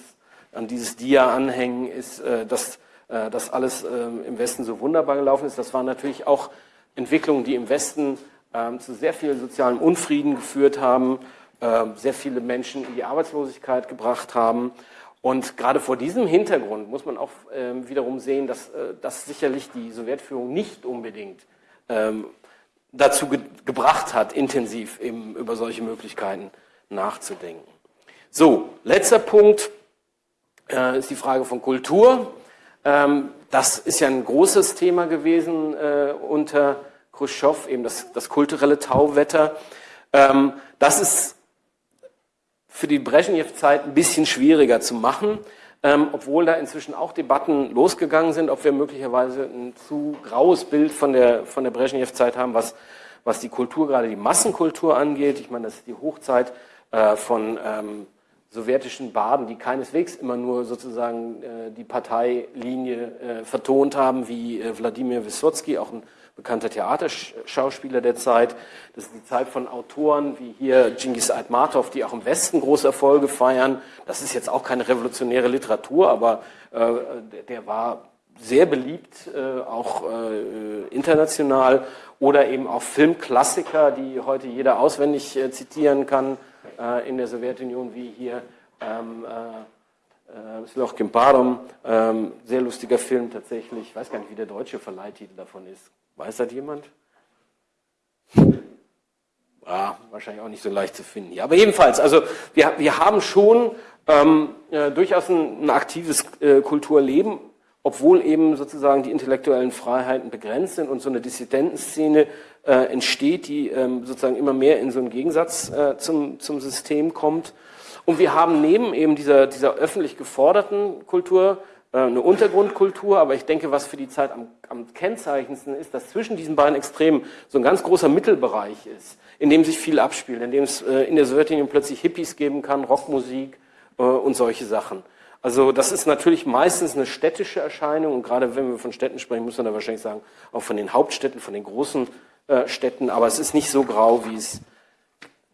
an dieses Dia anhängen, ist, äh, dass äh, das alles äh, im Westen so wunderbar gelaufen ist. Das waren natürlich auch Entwicklungen, die im Westen äh, zu sehr viel sozialem Unfrieden geführt haben. äh, sehr viele Menschen in die Arbeitslosigkeit gebracht haben. Und gerade vor diesem Hintergrund muss man auch ähm, wiederum sehen, dass, äh, dass sicherlich die Sowjetführung nicht unbedingt ähm, dazu ge gebracht hat, intensiv eben über solche Möglichkeiten nachzudenken. So, letzter Punkt äh, ist die Frage von Kultur. Ähm, das ist ja ein großes Thema gewesen äh, unter Khrushchev, eben das, das kulturelle Tauwetter. Ähm, das ist für die Brezhnev-Zeit ein bisschen schwieriger zu machen, ähm, obwohl da inzwischen auch Debatten losgegangen sind, ob wir möglicherweise ein zu graues Bild von der, von der Brezhnev-Zeit haben, was, was die Kultur, gerade die Massenkultur angeht. Ich meine, das ist die Hochzeit äh, von ähm, sowjetischen Baden, die keineswegs immer nur sozusagen äh, die Parteilinie äh, vertont haben, wie äh, Wladimir Wysotsky, auch ein bekannter Theaterschauspieler der Zeit. Das ist die Zeit von Autoren wie hier Genghis Aitmatov, die auch im Westen große Erfolge feiern. Das ist jetzt auch keine revolutionäre Literatur, aber äh, der, war sehr beliebt, äh, auch äh, international. Oder eben auch Filmklassiker, die heute jeder auswendig äh, zitieren kann in der Sowjetunion, wie hier ähm, äh, Sloch Kimparum, ähm, sehr lustiger Film tatsächlich. Ich weiß gar nicht, wie der deutsche Verleihtitel davon ist. Weiß das jemand? Ja, wahrscheinlich auch nicht so leicht zu finden hier. Aber jedenfalls, also wir, wir haben schon ähm, äh, durchaus ein, ein aktives äh, Kulturleben, obwohl eben sozusagen die intellektuellen Freiheiten begrenzt sind und so eine Dissidentenszene äh, entsteht, die ähm, sozusagen immer mehr in so einen Gegensatz äh, zum, zum System kommt. Und wir haben neben eben dieser, dieser öffentlich geforderten Kultur äh, eine Untergrundkultur, aber ich denke, was für die Zeit am, am kennzeichendsten ist, dass zwischen diesen beiden Extremen so ein ganz großer Mittelbereich ist, in dem sich viel abspielt, in dem es äh, in der Sowjetunion plötzlich Hippies geben kann, Rockmusik äh, und solche Sachen. Also das ist natürlich meistens eine städtische Erscheinung und gerade wenn wir von Städten sprechen, muss man da wahrscheinlich sagen, auch von den Hauptstädten, von den großen Städten, aber es ist nicht so grau, wie es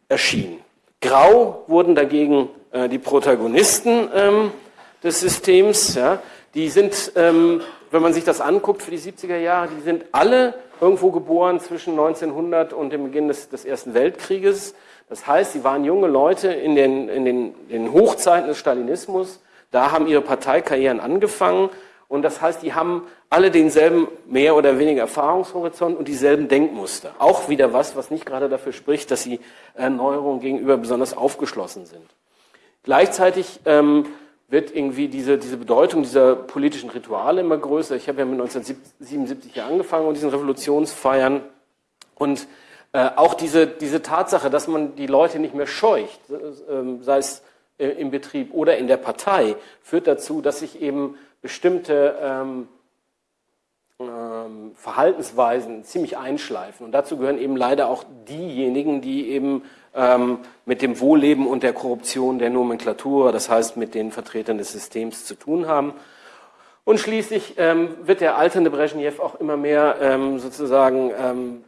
erschien. Grau wurden dagegen äh, die Protagonisten ähm, des Systems. Die sind, ähm, wenn man sich das anguckt für die 70er Jahre, die sind alle irgendwo geboren zwischen 1900 und dem Beginn des, des Ersten Weltkrieges. Das heißt, sie waren junge Leute in den, in den, in den Hochzeiten des Stalinismus. Da haben ihre Parteikarrieren angefangen. Und das heißt, die haben alle denselben mehr oder weniger Erfahrungshorizont und dieselben Denkmuster. Auch wieder was, was nicht gerade dafür spricht, dass sie Erneuerungen gegenüber besonders aufgeschlossen sind. Gleichzeitig ähm, wird irgendwie diese, diese Bedeutung dieser politischen Rituale immer größer. Ich habe ja mit 1977 hier angefangen und diesen Revolutionsfeiern und äh, auch diese, diese Tatsache, dass man die Leute nicht mehr scheucht, äh, sei es äh, im Betrieb oder in der Partei, führt dazu, dass sich eben bestimmte ähm, ähm, Verhaltensweisen ziemlich einschleifen. Und dazu gehören eben leider auch diejenigen, die eben ähm, mit dem Wohlleben und der Korruption der Nomenklatur, das heißt mit den Vertretern des Systems zu tun haben. Und schließlich ähm, wird der alternde Brezhnev auch immer mehr ähm, sozusagen ähm,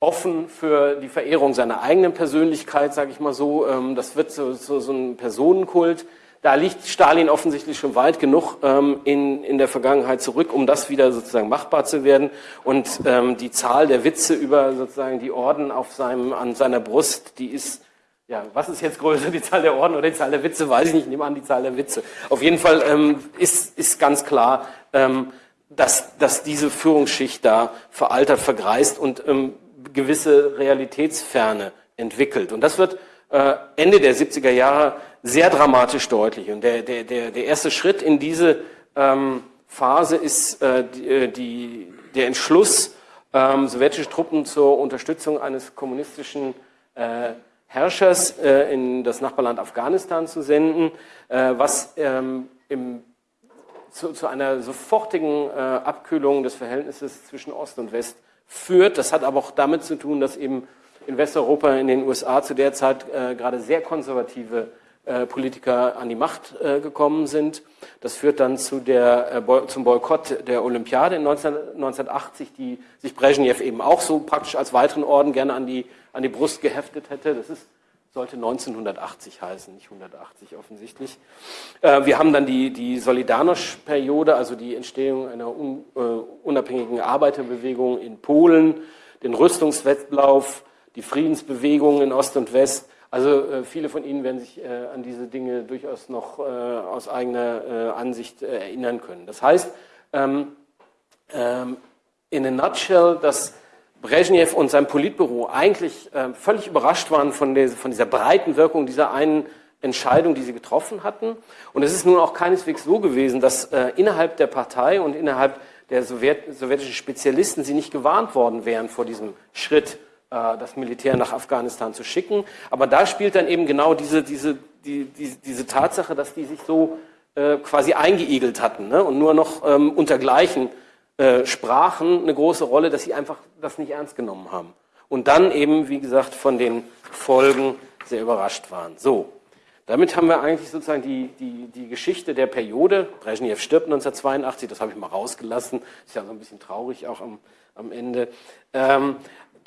offen für die Verehrung seiner eigenen Persönlichkeit, sage ich mal so. Das wird so, so, so ein Personenkult da liegt Stalin offensichtlich schon weit genug ähm, in, in der Vergangenheit zurück, um das wieder sozusagen machbar zu werden. Und ähm, die Zahl der Witze über sozusagen die Orden auf seinem, an seiner Brust, die ist, ja, was ist jetzt größer, die Zahl der Orden oder die Zahl der Witze, weiß ich nicht, ich nehme an die Zahl der Witze. Auf jeden Fall ähm, ist, ist ganz klar, ähm, dass, dass diese Führungsschicht da veraltert, vergreist und ähm, gewisse Realitätsferne entwickelt. Und das wird äh, Ende der 70er Jahre sehr dramatisch deutlich. Und der, der, der, der erste Schritt in diese ähm, Phase ist äh, die, äh, die, der Entschluss, ähm, sowjetische Truppen zur Unterstützung eines kommunistischen äh, Herrschers äh, in das Nachbarland Afghanistan zu senden, äh, was ähm, im, zu, zu, einer sofortigen äh, Abkühlung des Verhältnisses zwischen Ost und West führt. Das hat aber auch damit zu tun, dass eben in Westeuropa, in den USA zu der Zeit gerade sehr konservative Politiker an die Macht äh, gekommen sind. Das führt dann zu der, äh, zum Boykott der Olympiade in 19, 1980, die sich Brezhnev eben auch so praktisch als weiteren Orden gerne an die, an die Brust geheftet hätte. Das ist, sollte 1980 heißen, nicht 180 offensichtlich. Äh, wir haben dann die, die Solidarność-Periode, also die Entstehung einer un, äh, unabhängigen Arbeiterbewegung in Polen, den Rüstungswettlauf, die Friedensbewegungen in Ost und West. Also äh, viele von Ihnen werden sich äh, an diese Dinge durchaus noch äh, aus eigener Ansicht erinnern können. Das heißt, ähm, ähm, in a nutshell, dass Brezhnev und sein Politbüro eigentlich völlig überrascht waren von, dieser breiten Wirkung dieser einen Entscheidung, die sie getroffen hatten. Und es ist nun auch keineswegs so gewesen, dass innerhalb der Partei und innerhalb der Sowjet sowjetischen Spezialisten sie nicht gewarnt worden wären vor diesem Schritt, das Militär nach Afghanistan zu schicken. Aber da spielt dann eben genau diese, diese, die, die, diese Tatsache, dass die sich so äh, quasi eingeigelt hatten ne? und nur noch ähm, unter Gleichen äh, sprachen eine große Rolle, dass sie einfach das nicht ernst genommen haben. Und dann eben, wie gesagt, von den Folgen sehr überrascht waren. So, damit haben wir eigentlich sozusagen die, die, die Geschichte der Periode. Brezhnev stirbt 1982, das habe ich mal rausgelassen. Ist ja so ein bisschen traurig auch am, am Ende. Ähm,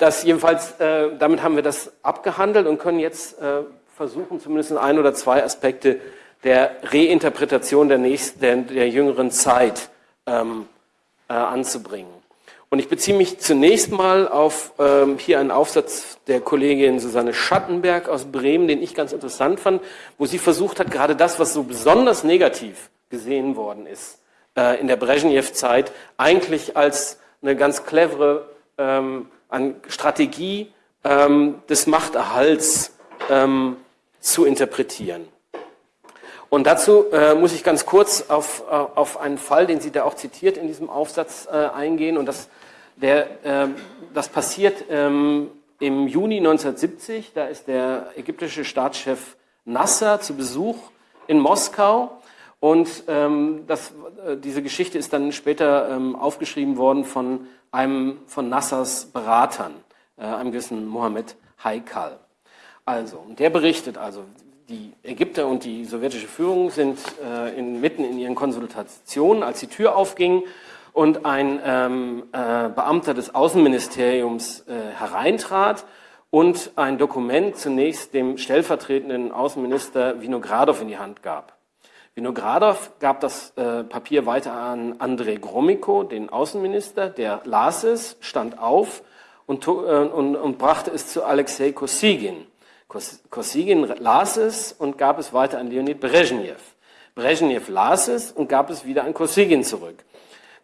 das jedenfalls, äh, damit haben wir das abgehandelt und können jetzt äh, versuchen, zumindest ein oder zwei Aspekte der Reinterpretation der, nächsten, der, der jüngeren Zeit ähm, äh, anzubringen. Und ich beziehe mich zunächst mal auf ähm, hier einen Aufsatz der Kollegin Susanne Schattenberg aus Bremen, den ich ganz interessant fand, wo sie versucht hat, gerade das, was so besonders negativ gesehen worden ist äh, in der Brezhnev-Zeit, eigentlich als eine ganz clevere ähm, Strategie ähm, des Machterhalts ähm, zu interpretieren. Und dazu äh, muss ich ganz kurz auf, äh, auf einen Fall, den sie da auch zitiert in diesem Aufsatz äh, eingehen. Und das der, äh, das passiert ähm, im Juni 1970. Da ist der ägyptische Staatschef Nasser zu Besuch in Moskau. Und ähm, das, diese Geschichte ist dann später ähm, aufgeschrieben worden von einem von Nassers Beratern, äh, einem gewissen Mohammed Haikal. Also, und der berichtet also, die Ägypter und die sowjetische Führung sind äh, in, mitten in ihren Konsultationen, als die Tür aufging und ein ähm, äh, Beamter des Außenministeriums äh, hereintrat und ein Dokument zunächst dem stellvertretenden Außenminister Vinogradov in die Hand gab. Vinogradov gab das äh, Papier weiter an Andrei Gromyko, den Außenminister, der las es, stand auf und, äh, und, und brachte es zu Alexei Kosygin. Kosygin las es und gab es weiter an Leonid Brezhnev. Brezhnev las es und gab es wieder an Kosygin zurück.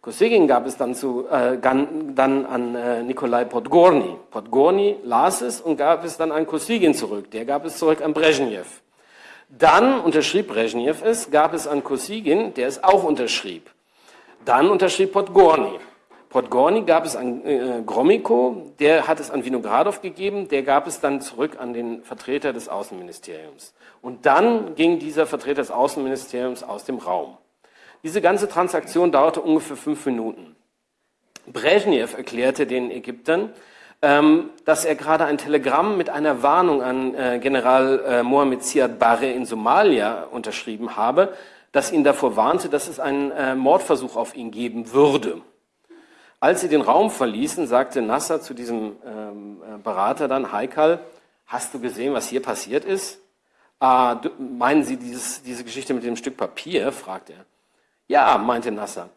Kosygin gab es dann, zu, äh, dann an äh, Nikolai Podgorny. Podgorny las es und gab es dann an Kosygin zurück. Der gab es zurück an Brezhnev. Dann unterschrieb Brezhnev es, gab es an Kosygin, der es auch unterschrieb. Dann unterschrieb Podgorny. Podgorny gab es an äh, Gromyko, der hat es an Vinogradov gegeben, der gab es dann zurück an den Vertreter des Außenministeriums. Und dann ging dieser Vertreter des Außenministeriums aus dem Raum. Diese ganze Transaktion dauerte ungefähr fünf Minuten. Brezhnev erklärte den Ägyptern, dass er gerade ein Telegramm mit einer Warnung an äh, General äh, Mohammed Siad Barre in Somalia unterschrieben habe, das ihn davor warnte, dass es einen äh, Mordversuch auf ihn geben würde. Als sie den Raum verließen, sagte Nasser zu diesem ähm, Berater dann, Haikal, hast du gesehen, was hier passiert ist? Ah, meinen Sie dieses, diese Geschichte mit dem Stück Papier? fragte er. Ja, meinte Nasser.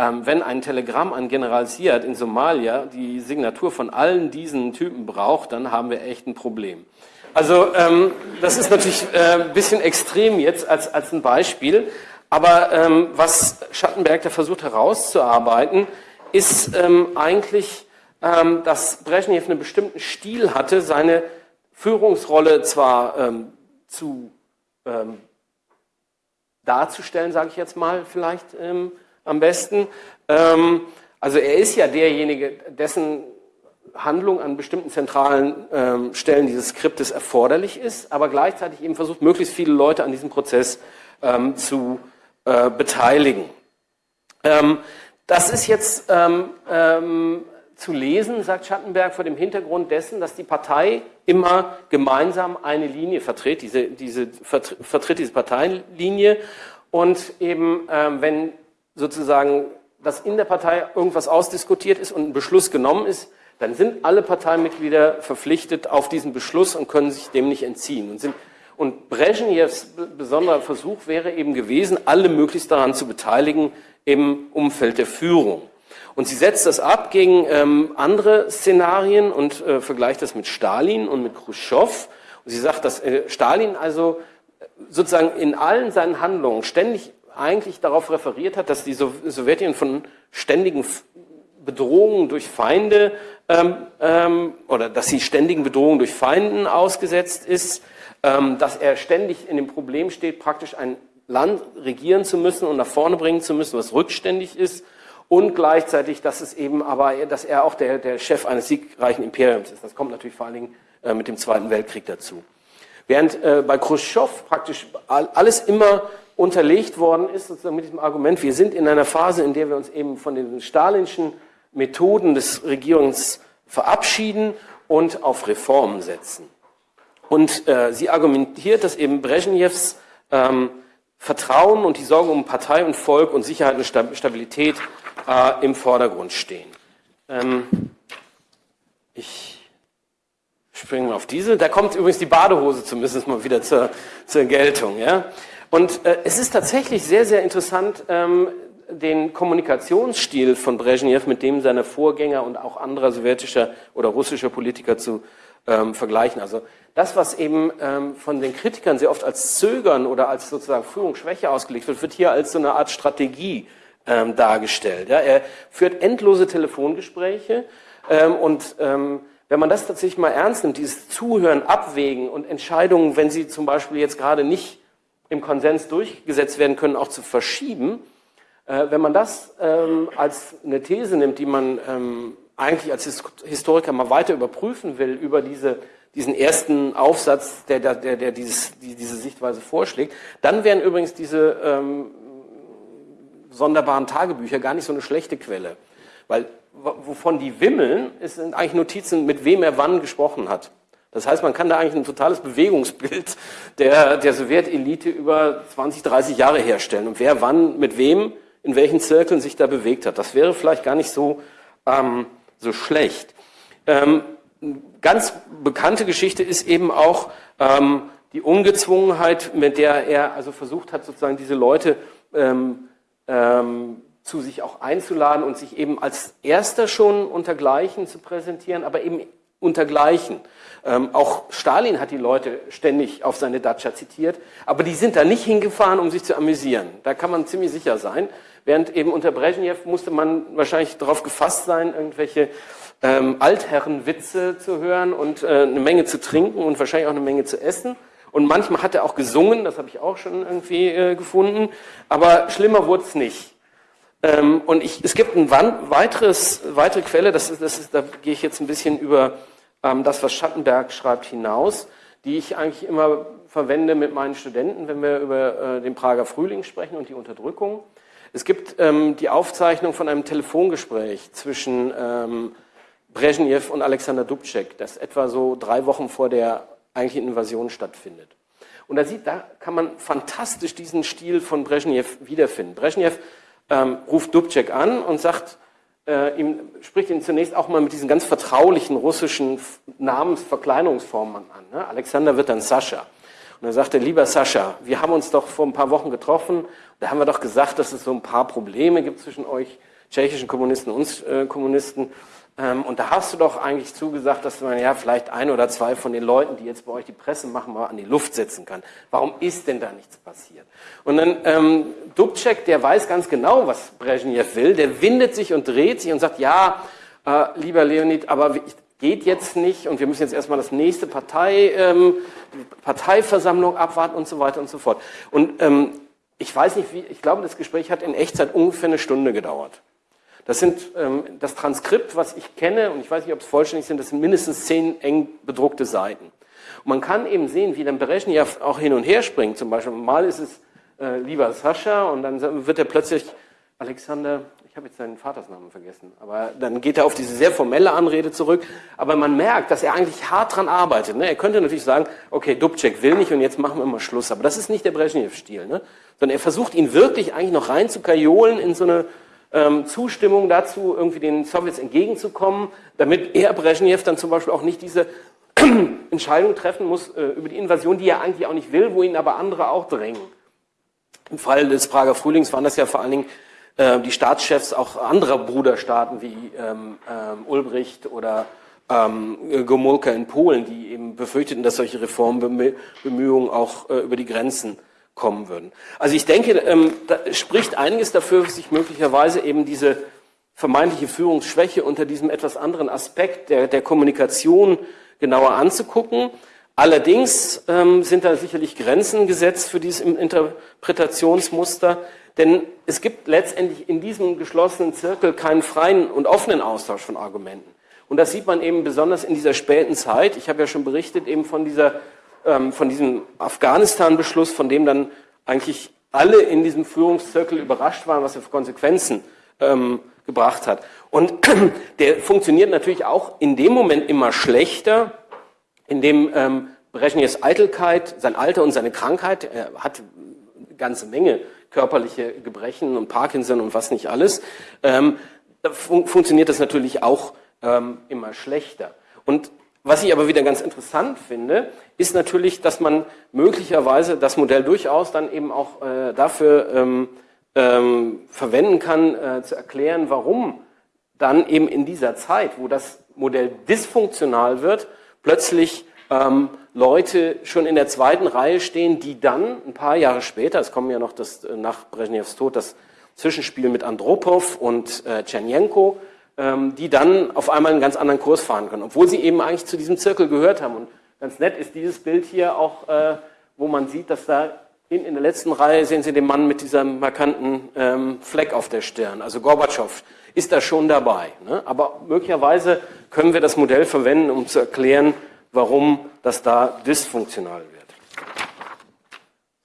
Ähm, wenn ein Telegramm an General Siad in Somalia die Signatur von allen diesen Typen braucht, dann haben wir echt ein Problem. Also ähm, das ist natürlich äh, ein bisschen extrem jetzt als, als ein Beispiel. Aber ähm, was Schattenberg da versucht herauszuarbeiten, ist ähm, eigentlich, ähm, dass Brezhnev einen bestimmten Stil hatte, seine Führungsrolle zwar ähm, zu darzustellen, sage ich jetzt mal vielleicht am besten. Ähm, also er ist ja derjenige, dessen Handlung an bestimmten zentralen ähm, Stellen dieses Skriptes erforderlich ist, aber gleichzeitig eben versucht, möglichst viele Leute an diesem Prozess ähm, zu äh, beteiligen. Ähm, das ist jetzt ähm, zu lesen, sagt Schattenberg, vor dem Hintergrund dessen, dass die Partei immer gemeinsam eine Linie vertritt, diese, diese, vertritt diese Parteienlinie und eben, ähm, wenn sozusagen das in der Partei irgendwas ausdiskutiert ist und ein Beschluss genommen ist, dann sind alle Parteimitglieder verpflichtet auf diesen Beschluss und können sich dem nicht entziehen. Und, sind, und Brezhnevs besonderer Versuch wäre eben gewesen, alle möglichst daran zu beteiligen im Umfeld der Führung. Und sie setzt das ab gegen ähm, andere Szenarien und äh, vergleicht das mit Stalin und mit Khrushchev. Und sie sagt, dass äh, Stalin also äh, sozusagen in allen seinen Handlungen ständig eigentlich darauf referiert hat, dass die Sowjetunion von ständigen Bedrohungen durch Feinde ähm, ähm, oder dass sie ständigen Bedrohungen durch Feinden ausgesetzt ist, ähm, dass er ständig in dem Problem steht, praktisch ein Land regieren zu müssen und nach vorne bringen zu müssen, was rückständig ist und gleichzeitig, dass es eben aber, dass er auch der, der Chef eines siegreichen Imperiums ist. Das kommt natürlich vor allen Dingen äh, mit dem Zweiten Weltkrieg dazu. Während äh, bei Khrushchev praktisch alles immer unterlegt worden ist, sozusagen mit diesem Argument, wir sind in einer Phase, in der wir uns eben von den stalinschen Methoden des Regierungs verabschieden und auf Reformen setzen. Und äh, sie argumentiert, dass eben Brezhnevs ähm, Vertrauen und die Sorge um Partei und Volk und Sicherheit und Stabilität äh, im Vordergrund stehen. Ähm, ich springe mal auf diese. Da kommt übrigens die Badehose zumindest mal wieder zur, zur Geltung. Ja? Und äh, es ist tatsächlich sehr, sehr interessant, ähm, den Kommunikationsstil von Brezhnev mit dem seiner Vorgänger und auch anderer sowjetischer oder russischer Politiker zu ähm, vergleichen. Also das, was eben ähm, von den Kritikern sehr oft als Zögern oder als sozusagen Führungsschwäche ausgelegt wird, wird hier als so eine Art Strategie ähm, dargestellt. Ja, er führt endlose Telefongespräche ähm, und ähm, wenn man das tatsächlich mal ernst nimmt, dieses Zuhören, Abwägen und Entscheidungen, wenn sie zum Beispiel jetzt gerade nicht im Konsens durchgesetzt werden können, auch zu verschieben, äh, wenn man das ähm, als eine These nimmt, die man ähm, eigentlich als Historiker mal weiter überprüfen will über diese, diesen ersten Aufsatz, der, der, der dieses, die, diese Sichtweise vorschlägt, dann wären übrigens diese ähm, sonderbaren Tagebücher gar nicht so eine schlechte Quelle. Weil wovon die wimmeln, sind eigentlich Notizen, mit wem er wann gesprochen hat. Das heißt, man kann da eigentlich ein totales Bewegungsbild der, der Sowjetelite über 20, 30 Jahre herstellen und wer wann mit wem in welchen Zirkeln sich da bewegt hat. Das wäre vielleicht gar nicht so, ähm, so schlecht. Ähm, ganz bekannte Geschichte ist eben auch ähm, die Ungezwungenheit, mit der er also versucht hat, sozusagen diese Leute ähm, ähm, zu sich auch einzuladen und sich eben als Erster schon untergleichen zu präsentieren, aber eben untergleichen. Ähm, auch Stalin hat die Leute ständig auf seine Datscha zitiert, aber die sind da nicht hingefahren, um sich zu amüsieren. Da kann man ziemlich sicher sein. Während eben unter Brezhnev musste man wahrscheinlich darauf gefasst sein, irgendwelche ähm, Altherrenwitze zu hören und äh, eine Menge zu trinken und wahrscheinlich auch eine Menge zu essen. Und manchmal hat er auch gesungen, das habe ich auch schon irgendwie äh, gefunden. Aber schlimmer wurde es nicht. Ähm, und ich, es gibt ein weiteres, weitere Quelle, das ist, das ist, da gehe ich jetzt ein bisschen über das, was Schattenberg schreibt, hinaus, die ich eigentlich immer verwende mit meinen Studenten, wenn wir über äh, den Prager Frühling sprechen und die Unterdrückung. Es gibt ähm, die Aufzeichnung von einem Telefongespräch zwischen ähm, Brezhnev und Alexander Dubček, das etwa so drei Wochen vor der eigentlichen Invasion stattfindet. Und da sieht, da kann man fantastisch diesen Stil von Brezhnev wiederfinden. Brezhnev ähm, ruft Dubček an und sagt, äh, ihm, spricht ihn zunächst auch mal mit diesen ganz vertraulichen russischen Namensverkleinerungsformen an. Ne? Alexander wird dann Sascha. Und er sagte, lieber Sascha, wir haben uns doch vor ein paar Wochen getroffen, da haben wir doch gesagt, dass es so ein paar Probleme gibt zwischen euch tschechischen Kommunisten und uns äh, Kommunisten. Ähm, und da hast du doch eigentlich zugesagt, dass man ja vielleicht ein oder zwei von den Leuten, die jetzt bei euch die Presse machen, mal an die Luft setzen kann. Warum ist denn da nichts passiert? Und dann ähm, Dubček, der weiß ganz genau, was Brezhnev will, der windet sich und dreht sich und sagt, ja, äh, lieber Leonid, aber geht jetzt nicht und wir müssen jetzt erstmal das nächste Partei, ähm, Parteiversammlung abwarten und so weiter und so fort. Und ähm, ich weiß nicht, wie, ich glaube, das Gespräch hat in Echtzeit ungefähr eine Stunde gedauert. Das sind ähm, das Transkript, was ich kenne, und ich weiß nicht, ob es vollständig sind, das sind mindestens zehn eng bedruckte Seiten. Und man kann eben sehen, wie dann Berezhnev auch hin und her springt. Zum Beispiel, mal ist es äh, lieber Sascha und dann wird er plötzlich Alexander, ich habe jetzt seinen Vatersnamen vergessen, aber dann geht er auf diese sehr formelle Anrede zurück. Aber man merkt, dass er eigentlich hart dran arbeitet. Ne? Er könnte natürlich sagen, okay, Dubček will nicht und jetzt machen wir mal Schluss. Aber das ist nicht der Brezhnev-Stil. Ne? Sondern er versucht ihn wirklich eigentlich noch rein zu kajolen in so eine ähm, Zustimmung dazu, irgendwie den Sowjets entgegenzukommen, damit er Brezhnev dann zum Beispiel auch nicht diese <clears throat> Entscheidung treffen muss äh, über die Invasion, die er eigentlich auch nicht will, wo ihn aber andere auch drängen. Im Fall des Prager Frühlings waren das ja vor allen Dingen äh, die Staatschefs auch anderer Bruderstaaten wie ähm, ähm, Ulbricht oder ähm, Gomulka in Polen, die eben befürchteten, dass solche Reformbemühungen auch äh, über die Grenzen kommen würden. Also ich denke, ähm, da spricht einiges dafür, sich möglicherweise eben diese vermeintliche Führungsschwäche unter diesem etwas anderen Aspekt der, der Kommunikation genauer anzugucken. Allerdings ähm, sind da sicherlich Grenzen gesetzt für dieses Interpretationsmuster, denn es gibt letztendlich in diesem geschlossenen Zirkel keinen freien und offenen Austausch von Argumenten. Und das sieht man eben besonders in dieser späten Zeit. Ich habe ja schon berichtet eben von dieser, ähm, von diesem Afghanistan-Beschluss, von dem dann eigentlich alle in diesem Führungszirkel überrascht waren, was er für Konsequenzen ähm, gebracht hat. Und <clears throat> der funktioniert natürlich auch in dem Moment immer schlechter, in dem ähm, Brezhnevs Eitelkeit, sein Alter und seine Krankheit, er hat eine ganze Menge körperliche Gebrechen und Parkinson und was nicht alles, ähm, fun funktioniert das natürlich auch ähm, immer schlechter. Und was ich aber wieder ganz interessant finde, ist natürlich, dass man möglicherweise das Modell durchaus dann eben auch äh, dafür ähm, ähm, verwenden kann, äh, zu erklären, warum dann eben in dieser Zeit, wo das Modell dysfunktional wird, plötzlich ähm, Leute schon in der zweiten Reihe stehen, die dann ein paar Jahre später, es kommen ja noch das, äh, nach Brezhnevs Tod das Zwischenspiel mit Andropov und äh, Tschernjenko, die dann auf einmal einen ganz anderen Kurs fahren können, obwohl sie eben eigentlich zu diesem Zirkel gehört haben. Und ganz nett ist dieses Bild hier auch, äh, wo man sieht, dass da in, in der letzten Reihe sehen Sie den Mann mit diesem markanten ähm, Fleck auf der Stirn, also Gorbatschow ist da schon dabei. Ne? Aber möglicherweise können wir das Modell verwenden, um zu erklären, warum das da dysfunktional wird.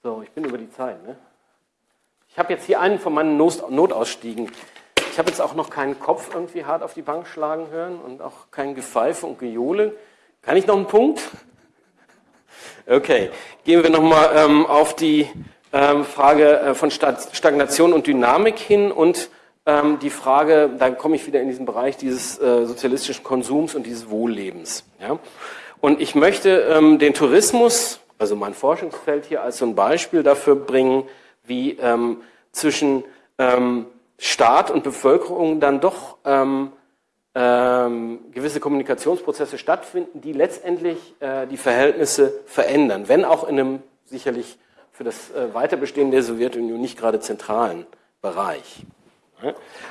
So, ich bin über die Zeit. Ne? Ich habe jetzt hier einen von meinen Notausstiegen. Ich habe jetzt auch noch keinen Kopf irgendwie hart auf die Bank schlagen hören und auch kein Gepfeife und Gejohle. Kann ich noch einen Punkt? <laughs> Okay, gehen wir nochmal ähm, auf die ähm, Frage äh, von Stagnation und Dynamik hin und ähm, die Frage, da komme ich wieder in diesen Bereich dieses äh, sozialistischen Konsums und dieses Wohllebens. Ja? Und ich möchte ähm, den Tourismus, also mein Forschungsfeld hier als so ein Beispiel dafür bringen, wie ähm, zwischen ähm, Staat und Bevölkerung dann doch ähm, ähm, gewisse Kommunikationsprozesse stattfinden, die letztendlich äh, die Verhältnisse verändern, wenn auch in einem sicherlich für das äh, Weiterbestehen der Sowjetunion nicht gerade zentralen Bereich.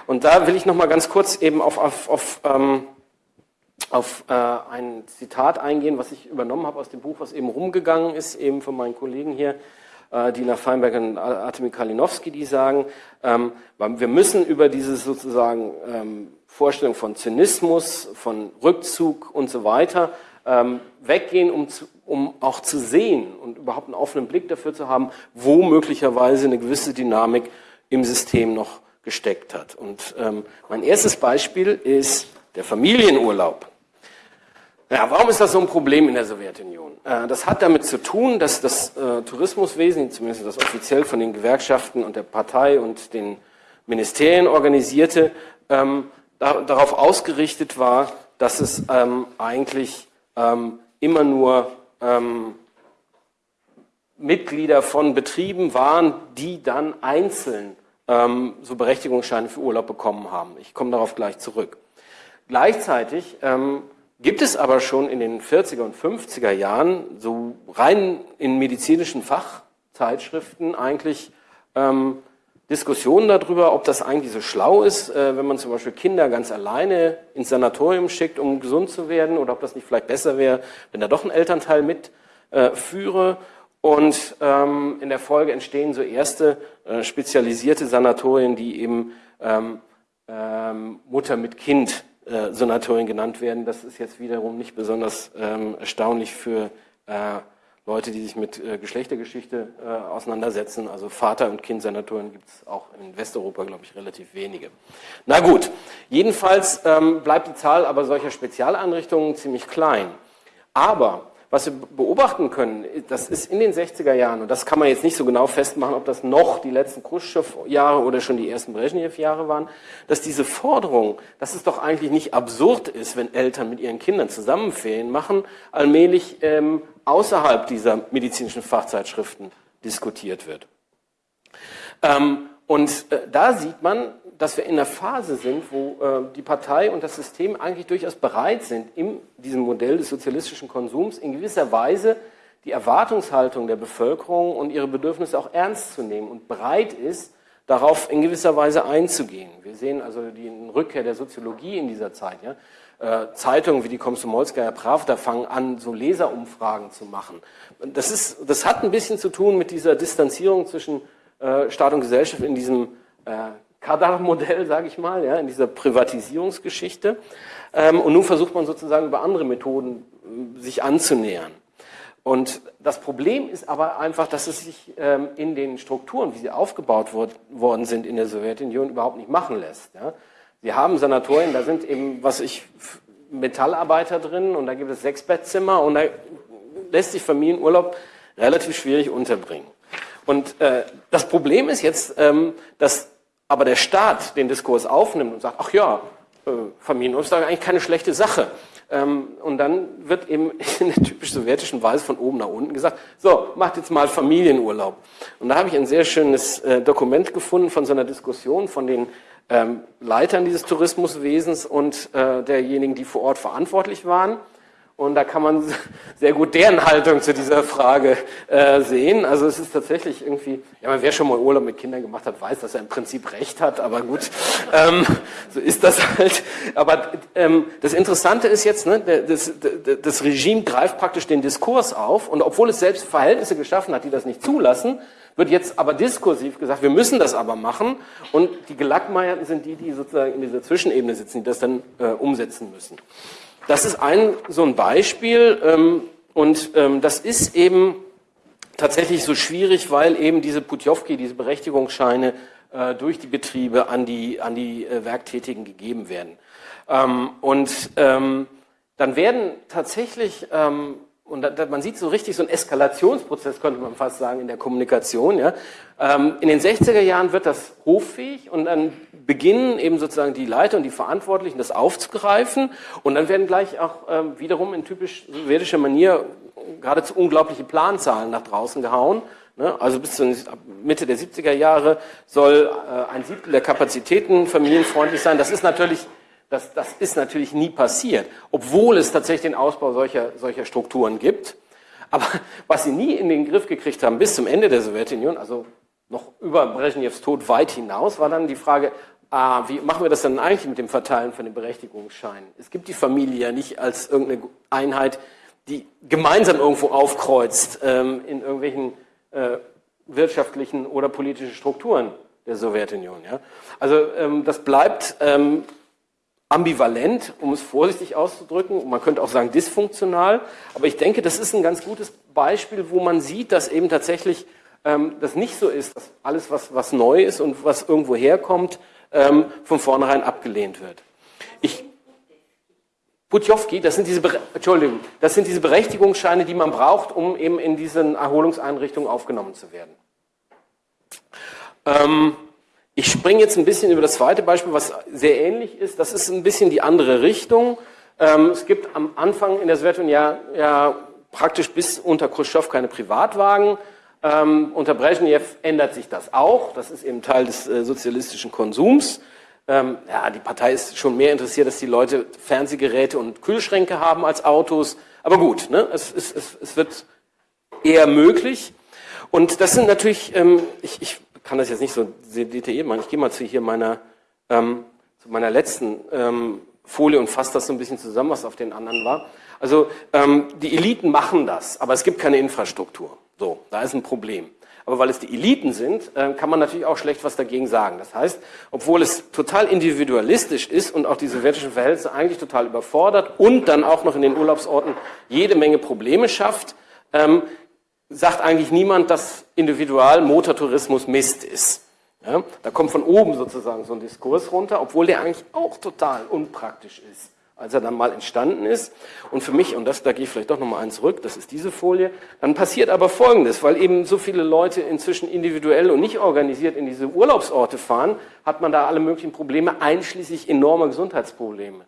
Und da will ich noch mal ganz kurz eben auf, auf, auf, ähm, auf äh, ein Zitat eingehen, was ich übernommen habe aus dem Buch, was eben rumgegangen ist, eben von meinen Kollegen hier, äh, Dina Feinberg und Artemi Kalinowski, die sagen, ähm, wir müssen über diese sozusagen ähm, Vorstellung von Zynismus, von Rückzug und so weiter ähm, weggehen, um, zu, um auch zu sehen und überhaupt einen offenen Blick dafür zu haben, wo möglicherweise eine gewisse Dynamik im System noch gesteckt hat. Und ähm, mein erstes Beispiel ist der Familienurlaub. Ja, warum ist das so ein Problem in der Sowjetunion? Äh, das hat damit zu tun, dass das äh, Tourismuswesen, zumindest das offiziell von den Gewerkschaften und der Partei und den Ministerien organisierte, ähm, da, darauf ausgerichtet war, dass es ähm, eigentlich ähm, immer nur ähm, Mitglieder von Betrieben waren, die dann einzeln ähm, so Berechtigungsscheine für Urlaub bekommen haben. Ich komme darauf gleich zurück. Gleichzeitig ähm, gibt es aber schon in den 40er und 50er Jahren so rein in medizinischen Fachzeitschriften eigentlich ähm, Diskussionen darüber, ob das eigentlich so schlau ist, äh, wenn man zum Beispiel Kinder ganz alleine ins Sanatorium schickt, um gesund zu werden, oder ob das nicht vielleicht besser wäre, wenn da doch ein Elternteil mitführe. Äh, und ähm, in der Folge entstehen so erste äh, spezialisierte Sanatorien, die eben ähm, ähm, Mutter mit Kind äh, Sanatorien genannt werden. Das ist jetzt wiederum nicht besonders ähm, erstaunlich für äh, Leute, die sich mit äh, Geschlechtergeschichte äh, auseinandersetzen. Also Vater- und Kind-Sanatorien gibt es auch in Westeuropa, glaube ich, relativ wenige. Na gut, jedenfalls ähm, bleibt die Zahl aber solcher Spezialeinrichtungen ziemlich klein. Aber was wir beobachten können, das ist in den 60er Jahren, und das kann man jetzt nicht so genau festmachen, ob das noch die letzten Khrushchev-Jahre oder schon die ersten Brezhnev-Jahre waren, dass diese Forderung, dass es doch eigentlich nicht absurd ist, wenn Eltern mit ihren Kindern zusammen Ferien machen, allmählich ähm, außerhalb dieser medizinischen Fachzeitschriften diskutiert wird. Ähm, und äh, da sieht man, dass wir in einer Phase sind, wo äh, die Partei und das System eigentlich durchaus bereit sind, in diesem Modell des sozialistischen Konsums in gewisser Weise die Erwartungshaltung der Bevölkerung und ihre Bedürfnisse auch ernst zu nehmen und bereit ist, darauf in gewisser Weise einzugehen. Wir sehen also die Rückkehr der Soziologie in dieser Zeit. Ja? Äh, Zeitungen wie die Komsomolskaya Pravda fangen an, so Leserumfragen zu machen. Das, ist, das hat ein bisschen zu tun mit dieser Distanzierung zwischen äh, Staat und Gesellschaft in diesem äh, Kadar-Modell, sage ich mal, ja, in dieser Privatisierungsgeschichte. Ähm, und nun versucht man sozusagen über andere Methoden äh, sich anzunähern. Und das Problem ist aber einfach, dass es sich ähm, in den Strukturen, wie sie aufgebaut worden sind in der Sowjetunion, überhaupt nicht machen lässt. Ja. Sie haben Sanatorien, da sind eben, was ich, Metallarbeiter drin und da gibt es sechs Bettzimmer und da lässt sich Familienurlaub relativ schwierig unterbringen. Und äh, das Problem ist jetzt, ähm, dass aber der Staat den Diskurs aufnimmt und sagt, ach ja, äh, Familienurlaub ist eigentlich keine schlechte Sache. Ähm, und dann wird eben <laughs> in der typisch sowjetischen Weise von oben nach unten gesagt, so, macht jetzt mal Familienurlaub. Und da habe ich ein sehr schönes äh, Dokument gefunden von so einer Diskussion von den ähm, Leitern dieses Tourismuswesens und äh, derjenigen, die vor Ort verantwortlich waren. Und da kann man <laughs> sehr gut deren Haltung zu dieser Frage äh, sehen. Also es ist tatsächlich irgendwie, ja, wer schon mal Urlaub mit Kindern gemacht hat, weiß, dass er im Prinzip recht hat, aber gut, <laughs> ähm, so ist das halt. Aber ähm, das Interessante ist jetzt, ne, das, das Regime greift praktisch den Diskurs auf und obwohl es selbst Verhältnisse geschaffen hat, die das nicht zulassen, wird jetzt aber diskursiv gesagt, wir müssen das aber machen und die Gelackmeierten sind die, die sozusagen in dieser Zwischenebene sitzen, die das dann äh, umsetzen müssen. Das ist ein so ein Beispiel ähm, und ähm, das ist eben tatsächlich so schwierig, weil eben diese Putjowki, diese Berechtigungsscheine äh, durch die Betriebe an die, an die äh, Werktätigen gegeben werden. Ähm, und ähm, dann werden tatsächlich ähm, und da, da, man sieht so richtig so einen Eskalationsprozess, könnte man fast sagen, in der Kommunikation. Ja. Ähm, in den 60er Jahren wird das hoffähig und dann beginnen eben sozusagen die Leiter und die Verantwortlichen das aufzugreifen und dann werden gleich auch ähm, wiederum in typisch sowjetischer Manier geradezu unglaubliche Planzahlen nach draußen gehauen. Ne. Also bis zur Mitte der 70er Jahre soll äh, ein Siebtel der Kapazitäten familienfreundlich sein. Das ist natürlich das, das ist natürlich nie passiert, obwohl es tatsächlich den Ausbau solcher, solcher Strukturen gibt. Aber was sie nie in den Griff gekriegt haben bis zum Ende der Sowjetunion, also noch über Brezhnevs Tod weit hinaus, war dann die Frage, ah, wie machen wir das dann eigentlich mit dem Verteilen von den Berechtigungsscheinen? Es gibt die Familie ja nicht als irgendeine Einheit, die gemeinsam irgendwo aufkreuzt ähm, in irgendwelchen äh, wirtschaftlichen oder politischen Strukturen der Sowjetunion. Ja? Also ähm, das bleibt ähm, ambivalent, um es vorsichtig auszudrücken. Man könnte auch sagen dysfunktional. Aber ich denke, das ist ein ganz gutes Beispiel, wo man sieht, dass eben tatsächlich ähm, das nicht so ist, dass alles, was, was neu ist und was irgendwo herkommt, ähm, von vornherein abgelehnt wird. Ich, Putjowski, das sind diese, Entschuldigung, das sind diese Berechtigungsscheine, die man braucht, um eben in diesen Erholungseinrichtungen aufgenommen zu werden. Ähm, ich springe jetzt ein bisschen über das zweite Beispiel, was sehr ähnlich ist. Das ist ein bisschen die andere Richtung. Ähm, es gibt am Anfang in der Sowjetunion ja, ja praktisch bis unter Khrushchev keine Privatwagen. Ähm, unter Brezhnev ändert sich das auch. Das ist eben Teil des äh, sozialistischen Konsums. Ähm, ja, die Partei ist schon mehr interessiert, dass die Leute Fernsehgeräte und Kühlschränke haben als Autos. Aber gut, ne? es, es, es, es wird eher möglich. Und das sind natürlich, ähm, ich, ich kann das jetzt nicht so detailliert machen. Ich gehe mal zu hier meiner, ähm, zu meiner letzten ähm, Folie und fasse das so ein bisschen zusammen, was auf den anderen war. Also ähm, die Eliten machen das, aber es gibt keine Infrastruktur. So, da ist ein Problem. Aber weil es die Eliten sind, äh, kann man natürlich auch schlecht was dagegen sagen. Das heißt, obwohl es total individualistisch ist und auch die sowjetischen Verhältnisse eigentlich total überfordert und dann auch noch in den Urlaubsorten jede Menge Probleme schafft, ähm, sagt eigentlich niemand, dass Individualmotortourismus Mist ist. Ja, da kommt von oben sozusagen so ein Diskurs runter, obwohl der eigentlich auch total unpraktisch ist, als er dann mal entstanden ist. Und für mich, und das, da gehe ich vielleicht doch nochmal eins zurück, das ist diese Folie, dann passiert aber Folgendes, weil eben so viele Leute inzwischen individuell und nicht organisiert in diese Urlaubsorte fahren, hat man da alle möglichen Probleme, einschließlich enormer Gesundheitsprobleme.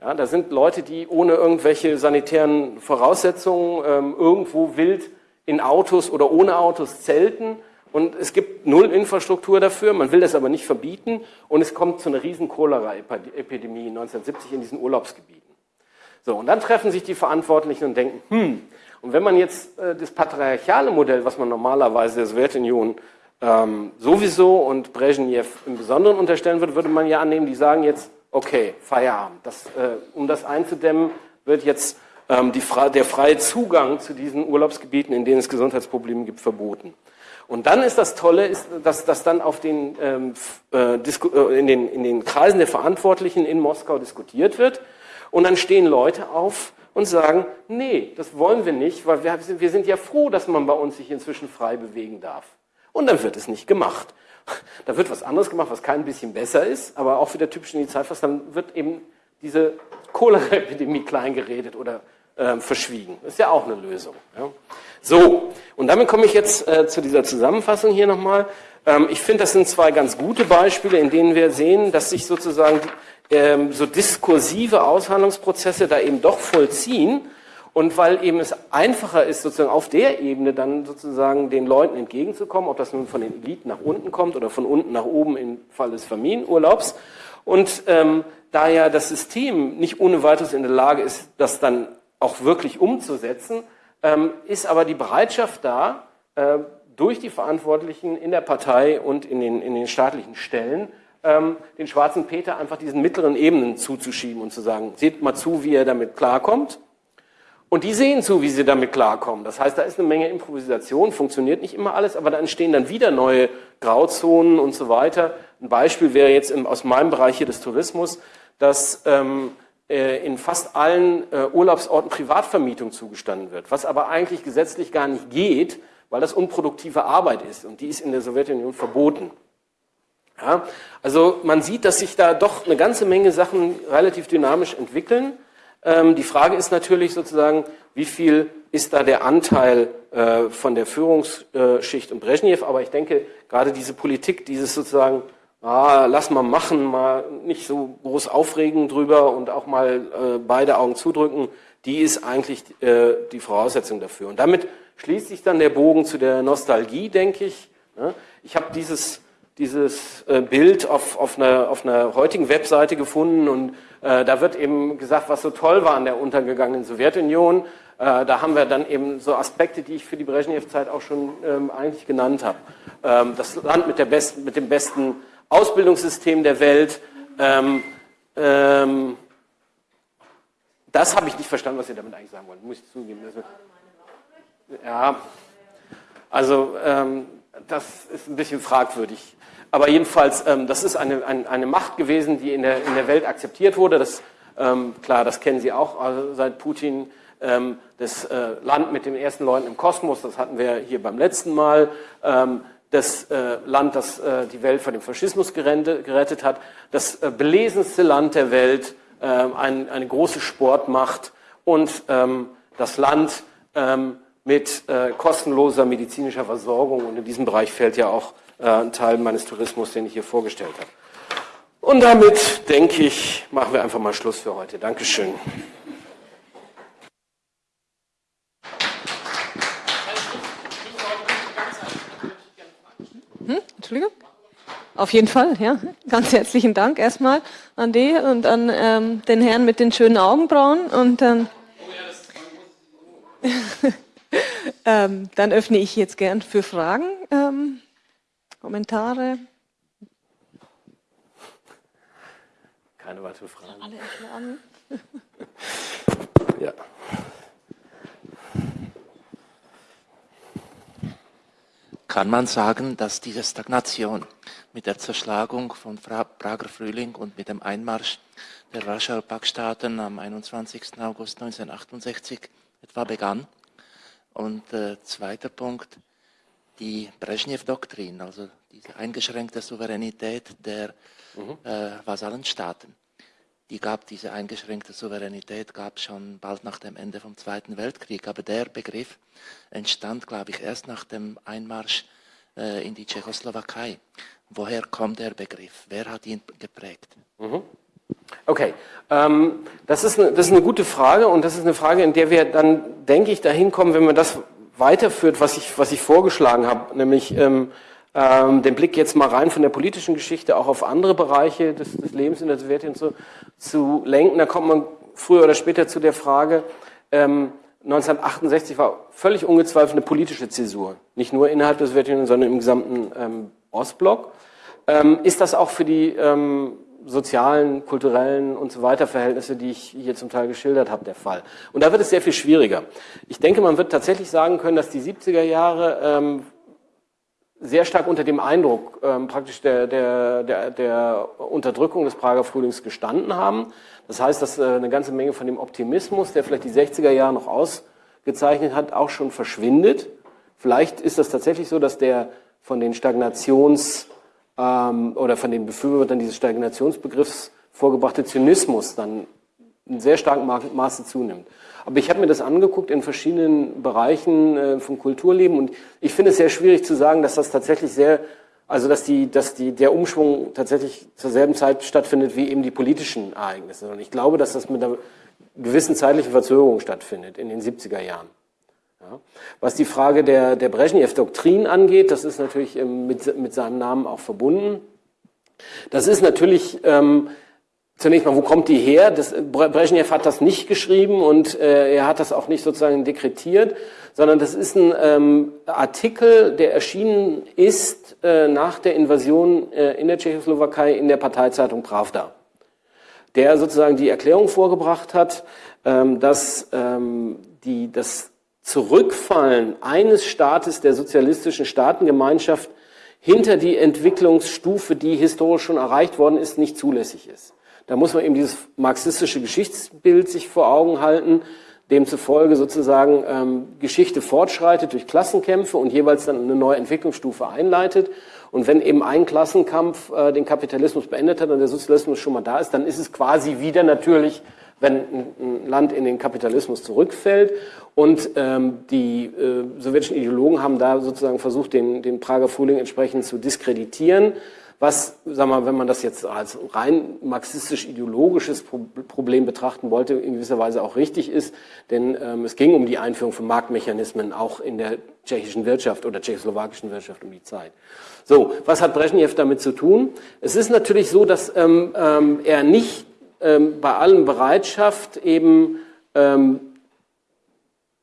Ja, da sind Leute, die ohne irgendwelche sanitären Voraussetzungen ähm, irgendwo wild in Autos oder ohne Autos zelten und es gibt null Infrastruktur dafür, man will das aber nicht verbieten und es kommt zu einer riesen Cholera-Epidemie 1970 in diesen Urlaubsgebieten. So, und dann treffen sich die Verantwortlichen und denken, hm, und wenn man jetzt äh, das patriarchale Modell, was man normalerweise der Sowjetunion ähm, sowieso und Brezhnev im Besonderen unterstellen würde, würde man ja annehmen, die sagen jetzt, okay, Feierabend. Das, äh, um das einzudämmen, wird jetzt die, der freie Zugang zu diesen Urlaubsgebieten, in denen es Gesundheitsprobleme gibt, verboten. Und dann ist das Tolle, ist, dass, dass dann auf den, ähm, äh, äh, in, den, in den Kreisen der Verantwortlichen in Moskau diskutiert wird. Und dann stehen Leute auf und sagen, nee, das wollen wir nicht, weil wir, wir sind ja froh, dass man bei uns sich inzwischen frei bewegen darf. Und dann wird es nicht gemacht. <laughs> Da wird was anderes gemacht, was kein bisschen besser ist, aber auch wieder typisch in die Zeit fast, dann wird eben diese Cholera-Epidemie <laughs> kleingeredet oder äh, verschwiegen. Ist ja auch eine Lösung. Ja. So, und damit komme ich jetzt äh, zu dieser Zusammenfassung hier nochmal. Ähm, ich finde, das sind zwei ganz gute Beispiele, in denen wir sehen, dass sich sozusagen ähm, so diskursive Aushandlungsprozesse da eben doch vollziehen. Und weil eben es einfacher ist, sozusagen auf der Ebene dann sozusagen den Leuten entgegenzukommen, ob das nun von den Eliten nach unten kommt oder von unten nach oben im Fall des Familienurlaubs. Und ähm, da ja das System nicht ohne weiteres in der Lage ist, das dann auch wirklich umzusetzen, ähm, ist aber die Bereitschaft da, äh, durch die Verantwortlichen in der Partei und in den, in den staatlichen Stellen, ähm, den schwarzen Peter einfach diesen mittleren Ebenen zuzuschieben und zu sagen, seht mal zu, wie er damit klarkommt. Und die sehen zu, wie sie damit klarkommen. Das heißt, da ist eine Menge Improvisation, funktioniert nicht immer alles, aber da entstehen dann wieder neue Grauzonen und so weiter. Ein Beispiel wäre jetzt aus meinem Bereich hier des Tourismus, dass ähm, äh, in fast allen äh, Urlaubsorten Privatvermietung zugestanden wird, was aber eigentlich gesetzlich gar nicht geht, weil das unproduktive Arbeit ist und die ist in der Sowjetunion verboten. Ja, also man sieht, dass sich da doch eine ganze Menge Sachen relativ dynamisch entwickeln. Ähm, die Frage ist natürlich sozusagen, wie viel ist da der Anteil äh, von der Führungsschicht und Brezhnev, aber ich denke, gerade diese Politik, dieses sozusagen, ah, lass mal machen, mal nicht so groß aufregen drüber und auch mal äh, beide Augen zudrücken, die ist eigentlich äh, die Voraussetzung dafür. Und damit schließt sich dann der Bogen zu der Nostalgie, denke ich. Ne? Ich habe dieses dieses äh, Bild auf, auf, einer, auf einer heutigen Webseite gefunden und äh, da wird eben gesagt, was so toll war an der untergegangenen Sowjetunion. Äh, da haben wir dann eben so Aspekte, die ich für die Brezhnev-Zeit auch schon ähm, eigentlich genannt habe. Ähm, das Land mit, der besten, mit dem besten Ausbildungssystem der Welt. Ähm, ähm, das habe ich nicht verstanden, was ihr damit eigentlich sagen wollt, muss ich zugeben. Also, ja, also ähm, das ist ein bisschen fragwürdig. Aber jedenfalls, ähm, das ist eine, eine, eine, Macht gewesen, die in der, in der Welt akzeptiert wurde. Das, ähm, klar, das kennen Sie auch also seit Putin. Ähm, das äh, Land mit den ersten Leuten im Kosmos, das hatten wir hier beim letzten Mal. Ähm, das äh, Land, das äh, die Welt vor dem Faschismus gerettet, gerettet hat. Das äh, belesenste Land der Welt, ähm, ein, eine große Sportmacht und ähm, das Land mit äh, kostenloser medizinischer Versorgung. Und in diesem Bereich fällt ja auch äh, ein Teil meines Tourismus, den ich hier vorgestellt habe. Und damit, denke ich, machen wir einfach mal Schluss für heute. Dankeschön. Hm? Entschuldigung? Auf jeden Fall, ja. Ganz herzlichen Dank erstmal an die und an ähm, den Herrn mit den schönen Augenbrauen und dann. <laughs> ähm, dann öffne ich jetzt gern für Fragen. Ähm, Kommentare? Keine weiteren Fragen. Alle erschlagen. <laughs> ja. Kann man sagen, dass diese Stagnation mit der Zerschlagung von Prager Frühling und mit dem Einmarsch der Warschauer Paktstaaten am 21. August 1968 etwa begann? Und äh, zweiter Punkt, die Brezhnev-Doktrin, also diese eingeschränkte Souveränität der mhm. äh, Vasallenstaaten. Die gab diese eingeschränkte Souveränität gab schon bald nach dem Ende vom Zweiten Weltkrieg, aber der Begriff entstand, glaube ich, erst nach dem Einmarsch äh, in die Tschechoslowakei. Woher kommt der Begriff? Wer hat ihn geprägt? Mhm. Okay, ähm, das, ist eine, das ist eine gute Frage und das ist eine Frage, in der wir dann, denke ich, dahin kommen, wenn wir das weiterführt, was ich, was ich vorgeschlagen habe, nämlich ähm, ähm, den Blick jetzt mal rein von der politischen Geschichte auch auf andere Bereiche des, des Lebens in der Sowjetunion zu, zu lenken. Da kommt man früher oder später zu der Frage, ähm, 1968 war völlig ungezweifelt eine politische Zäsur. Nicht nur innerhalb der Sowjetunion, sondern im gesamten ähm, Ostblock. Ähm, ist das auch für die ähm, sozialen, kulturellen und so weiter Verhältnisse, die ich hier zum Teil geschildert habe, der Fall? Und da wird es sehr viel schwieriger. Ich denke, man wird tatsächlich sagen können, dass die 70er Jahre ähm, sehr stark unter dem Eindruck ähm, praktisch der, der, der, der Unterdrückung des Prager Frühlings gestanden haben. Das heißt, dass äh, eine ganze Menge von dem Optimismus, der vielleicht die 60er Jahre noch ausgezeichnet hat, auch schon verschwindet. Vielleicht ist das tatsächlich so, dass der von den Stagnations- ähm, oder von den Befürwortern dieses Stagnationsbegriffs vorgebrachte Zynismus dann in sehr starkem Maße zunimmt. Aber ich habe mir das angeguckt in verschiedenen Bereichen äh, vom Kulturleben und ich finde es sehr schwierig zu sagen, dass das tatsächlich sehr, also dass die, dass die, der Umschwung tatsächlich zur selben Zeit stattfindet wie eben die politischen Ereignisse. Und ich glaube, dass das mit einer gewissen zeitlichen Verzögerung stattfindet in den 70er Jahren. Ja. Was die Frage der, der Brezhnev-Doktrin angeht, das ist natürlich ähm, mit, mit seinem Namen auch verbunden. Das ist natürlich ähm, Zunächst mal, wo kommt die her? Das, Brezhnev hat das nicht geschrieben und äh, er hat das auch nicht sozusagen dekretiert, sondern das ist ein ähm, Artikel, der erschienen ist äh, nach der Invasion äh, in der Tschechoslowakei in der Parteizeitung Pravda, der sozusagen die Erklärung vorgebracht hat, ähm, dass ähm, die, das Zurückfallen eines Staates der sozialistischen Staatengemeinschaft hinter die Entwicklungsstufe, die historisch schon erreicht worden ist, nicht zulässig ist. Da muss man eben dieses marxistische Geschichtsbild sich vor Augen halten, demzufolge sozusagen ähm, Geschichte fortschreitet durch Klassenkämpfe und jeweils dann eine neue Entwicklungsstufe einleitet. Und wenn eben ein Klassenkampf äh, den Kapitalismus beendet hat und der Sozialismus schon mal da ist, dann ist es quasi wieder natürlich, wenn ein, Land in den Kapitalismus zurückfällt. Und ähm, die äh, sowjetischen Ideologen haben da sozusagen versucht, den, den Prager Frühling entsprechend zu diskreditieren was, sag mal, wenn man das jetzt als rein marxistisch-ideologisches Problem betrachten wollte, in gewisser Weise auch richtig ist, denn ähm, es ging um die Einführung von Marktmechanismen auch in der tschechischen Wirtschaft oder tschechoslowakischen Wirtschaft um die Zeit. So, was hat Brezhnev damit zu tun? Es ist natürlich so, dass ähm, ähm, er nicht ähm, bei allen Bereitschaft eben ähm,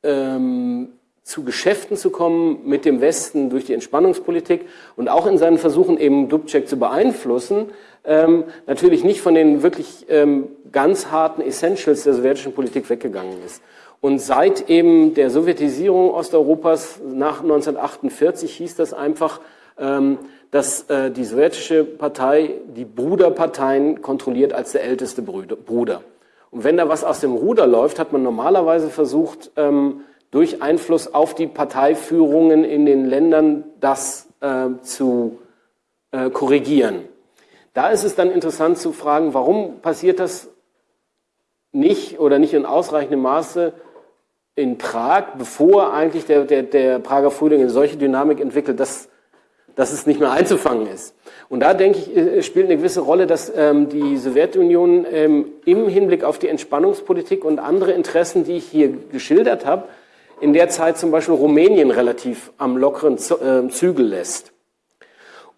ähm, zu Geschäften zu kommen mit dem Westen durch die Entspannungspolitik und auch in seinen Versuchen eben Dubček zu beeinflussen, ähm, natürlich nicht von den wirklich ähm, ganz harten Essentials der sowjetischen Politik weggegangen ist. Und seit eben der Sowjetisierung Osteuropas nach 1948 hieß das einfach, ähm, dass äh, die sowjetische Partei die Bruderparteien kontrolliert als der älteste Bruder. Und wenn da was aus dem Ruder läuft, hat man normalerweise versucht, ähm, durch Einfluss auf die Parteiführungen in den Ländern das äh, zu äh, korrigieren. Da ist es dann interessant zu fragen, warum passiert das nicht oder nicht in ausreichendem Maße in Prag, bevor eigentlich der, der, der Prager Frühling eine solche Dynamik entwickelt, dass, dass es nicht mehr einzufangen ist. Und da denke ich, äh, spielt eine gewisse Rolle, dass ähm, die Sowjetunion ähm, im Hinblick auf die Entspannungspolitik und andere Interessen, die ich hier geschildert habe, in der Zeit zum Beispiel Rumänien relativ am lockeren äh, Zügel lässt.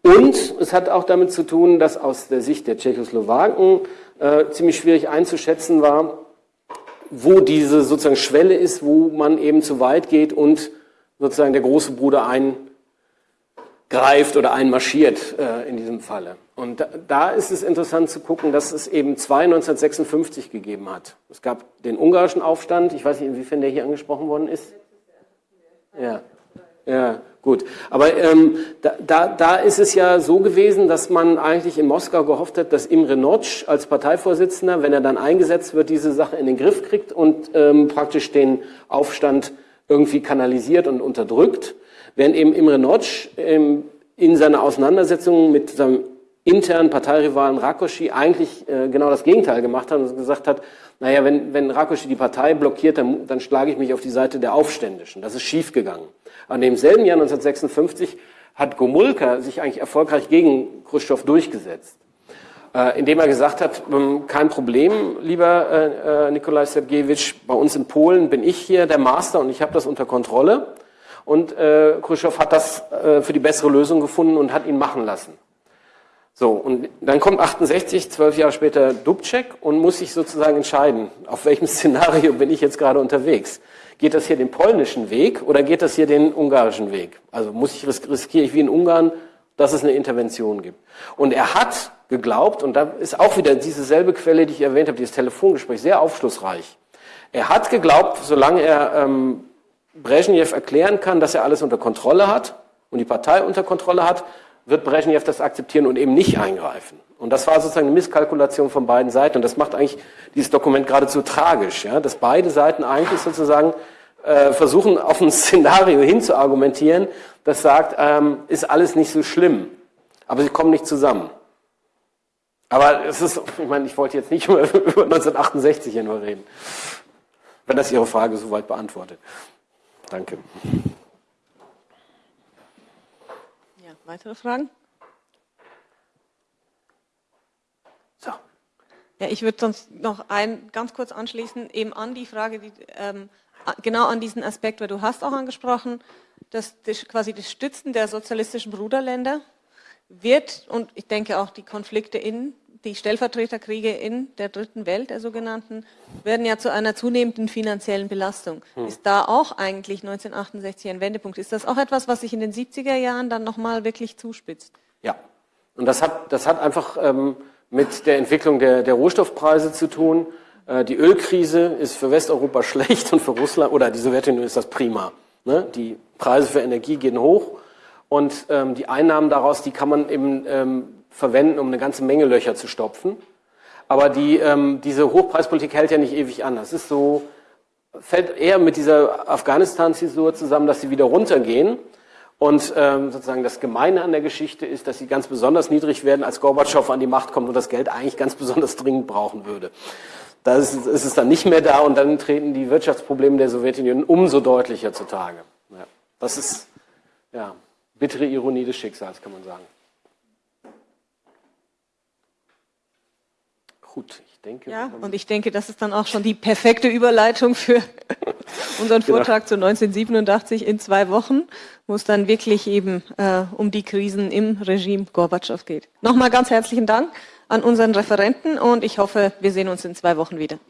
Und es hat auch damit zu tun, dass aus der Sicht der Tschechoslowaken äh, ziemlich schwierig einzuschätzen war, wo diese sozusagen Schwelle ist, wo man eben zu weit geht und sozusagen der große Bruder eingreift oder einmarschiert äh, in diesem Falle. Und da, da, ist es interessant zu gucken, dass es eben zwei 1956 gegeben hat. Es gab den ungarischen Aufstand, ich weiß nicht, inwiefern der hier angesprochen worden ist. Ja, ja, gut. Aber ähm, da, da, da ist es ja so gewesen, dass man eigentlich in Moskau gehofft hat, dass Imre Notch als Parteivorsitzender, wenn er dann eingesetzt wird, diese Sache in den Griff kriegt und ähm, praktisch den Aufstand irgendwie kanalisiert und unterdrückt. Während eben Imre Notch ähm, in seiner Auseinandersetzung mit seinem internen Parteirivalen Rakosi eigentlich äh, genau das Gegenteil gemacht hat und gesagt hat, naja, wenn, wenn Rakosi die Partei blockiert, dann, dann schlage ich mich auf die Seite der Aufständischen. Das ist schiefgegangen. An demselben Jahr 1956 hat Gomulka sich eigentlich erfolgreich gegen Khrushchev durchgesetzt, äh, indem er gesagt hat, ähm, kein Problem, lieber äh, äh, Nikolai Sergejewitsch, bei uns in Polen bin ich hier der Master und ich habe das unter Kontrolle. Und äh, Khrushchev hat das äh, für die bessere Lösung gefunden und hat ihn machen lassen. So, und dann kommt 68, zwölf Jahre später Dubček und muss sich sozusagen entscheiden, auf welchem <laughs> Szenario bin ich jetzt gerade unterwegs. Geht das hier den polnischen Weg oder geht das hier den ungarischen Weg? Also muss ich riskiere ich wie in Ungarn, dass es eine Intervention gibt. Und er hat geglaubt, und da ist auch wieder diese selbe Quelle, die ich erwähnt habe, dieses Telefongespräch, sehr aufschlussreich. Er hat geglaubt, solange er ähm, Brezhnev erklären kann, dass er alles unter Kontrolle hat und die Partei unter Kontrolle hat, wird Brezhnev das akzeptieren und eben nicht eingreifen. Und das war sozusagen eine Misskalkulation von beiden Seiten. Und das macht eigentlich dieses Dokument geradezu tragisch, ja? dass beide Seiten eigentlich sozusagen äh, versuchen, auf ein <laughs> Szenario hinzuargumentieren, das sagt, ähm, ist alles nicht so schlimm. Aber sie kommen nicht zusammen. Aber es ist, <laughs> ich meine, ich wollte jetzt nicht <laughs> über, über 1968 hier nur reden. Wenn das Ihre Frage soweit beantwortet. Danke. Ja, weitere Fragen? So. Ja, ich würde sonst noch ein ganz kurz anschließen, eben an die Frage, die, ähm, genau an diesen Aspekt, weil du hast auch angesprochen, dass das, quasi das Stützen der sozialistischen Bruderländer wird, und ich denke auch die Konflikte in die Stellvertreterkriege in der dritten Welt, der sogenannten, werden ja zu einer zunehmenden finanziellen Belastung. Hm. Ist da auch eigentlich 1968 ein Wendepunkt? Ist das auch etwas, was sich in den 70er Jahren dann nochmal wirklich zuspitzt? Ja, und das hat, das hat einfach ähm, mit der Entwicklung der, der Rohstoffpreise zu tun. Äh, die Ölkrise ist für Westeuropa <laughs> schlecht und für Russland, oder die Sowjetunion ist das prima. Ne? Die Preise für Energie gehen hoch und ähm, die Einnahmen daraus, die kann man eben ähm, verwenden, um eine ganze Menge Löcher zu stopfen. Aber die, ähm, diese Hochpreispolitik hält ja nicht ewig an. Das ist so, fällt eher mit dieser Afghanistan-Zäsur zusammen, dass sie wieder runtergehen. Und ähm, sozusagen das Gemeine an der Geschichte ist, dass sie ganz besonders niedrig werden, als Gorbatschow an die Macht kommt und das Geld eigentlich ganz besonders dringend brauchen würde. Da ist, ist es dann nicht mehr da und dann treten die Wirtschaftsprobleme der Sowjetunion umso deutlicher zutage. Ja, das ist ja bittere Ironie des Schicksals, kann man sagen. Gut, ich denke. Ja, und ich denke, das ist dann auch schon die perfekte Überleitung für <laughs> unseren genau. Vortrag genau. zu 1987 in zwei Wochen, wo es dann wirklich eben äh, um die Krisen im Regime Gorbatschow geht. Nochmal ganz herzlichen Dank an unseren Referenten und ich hoffe, wir sehen uns in zwei Wochen wieder.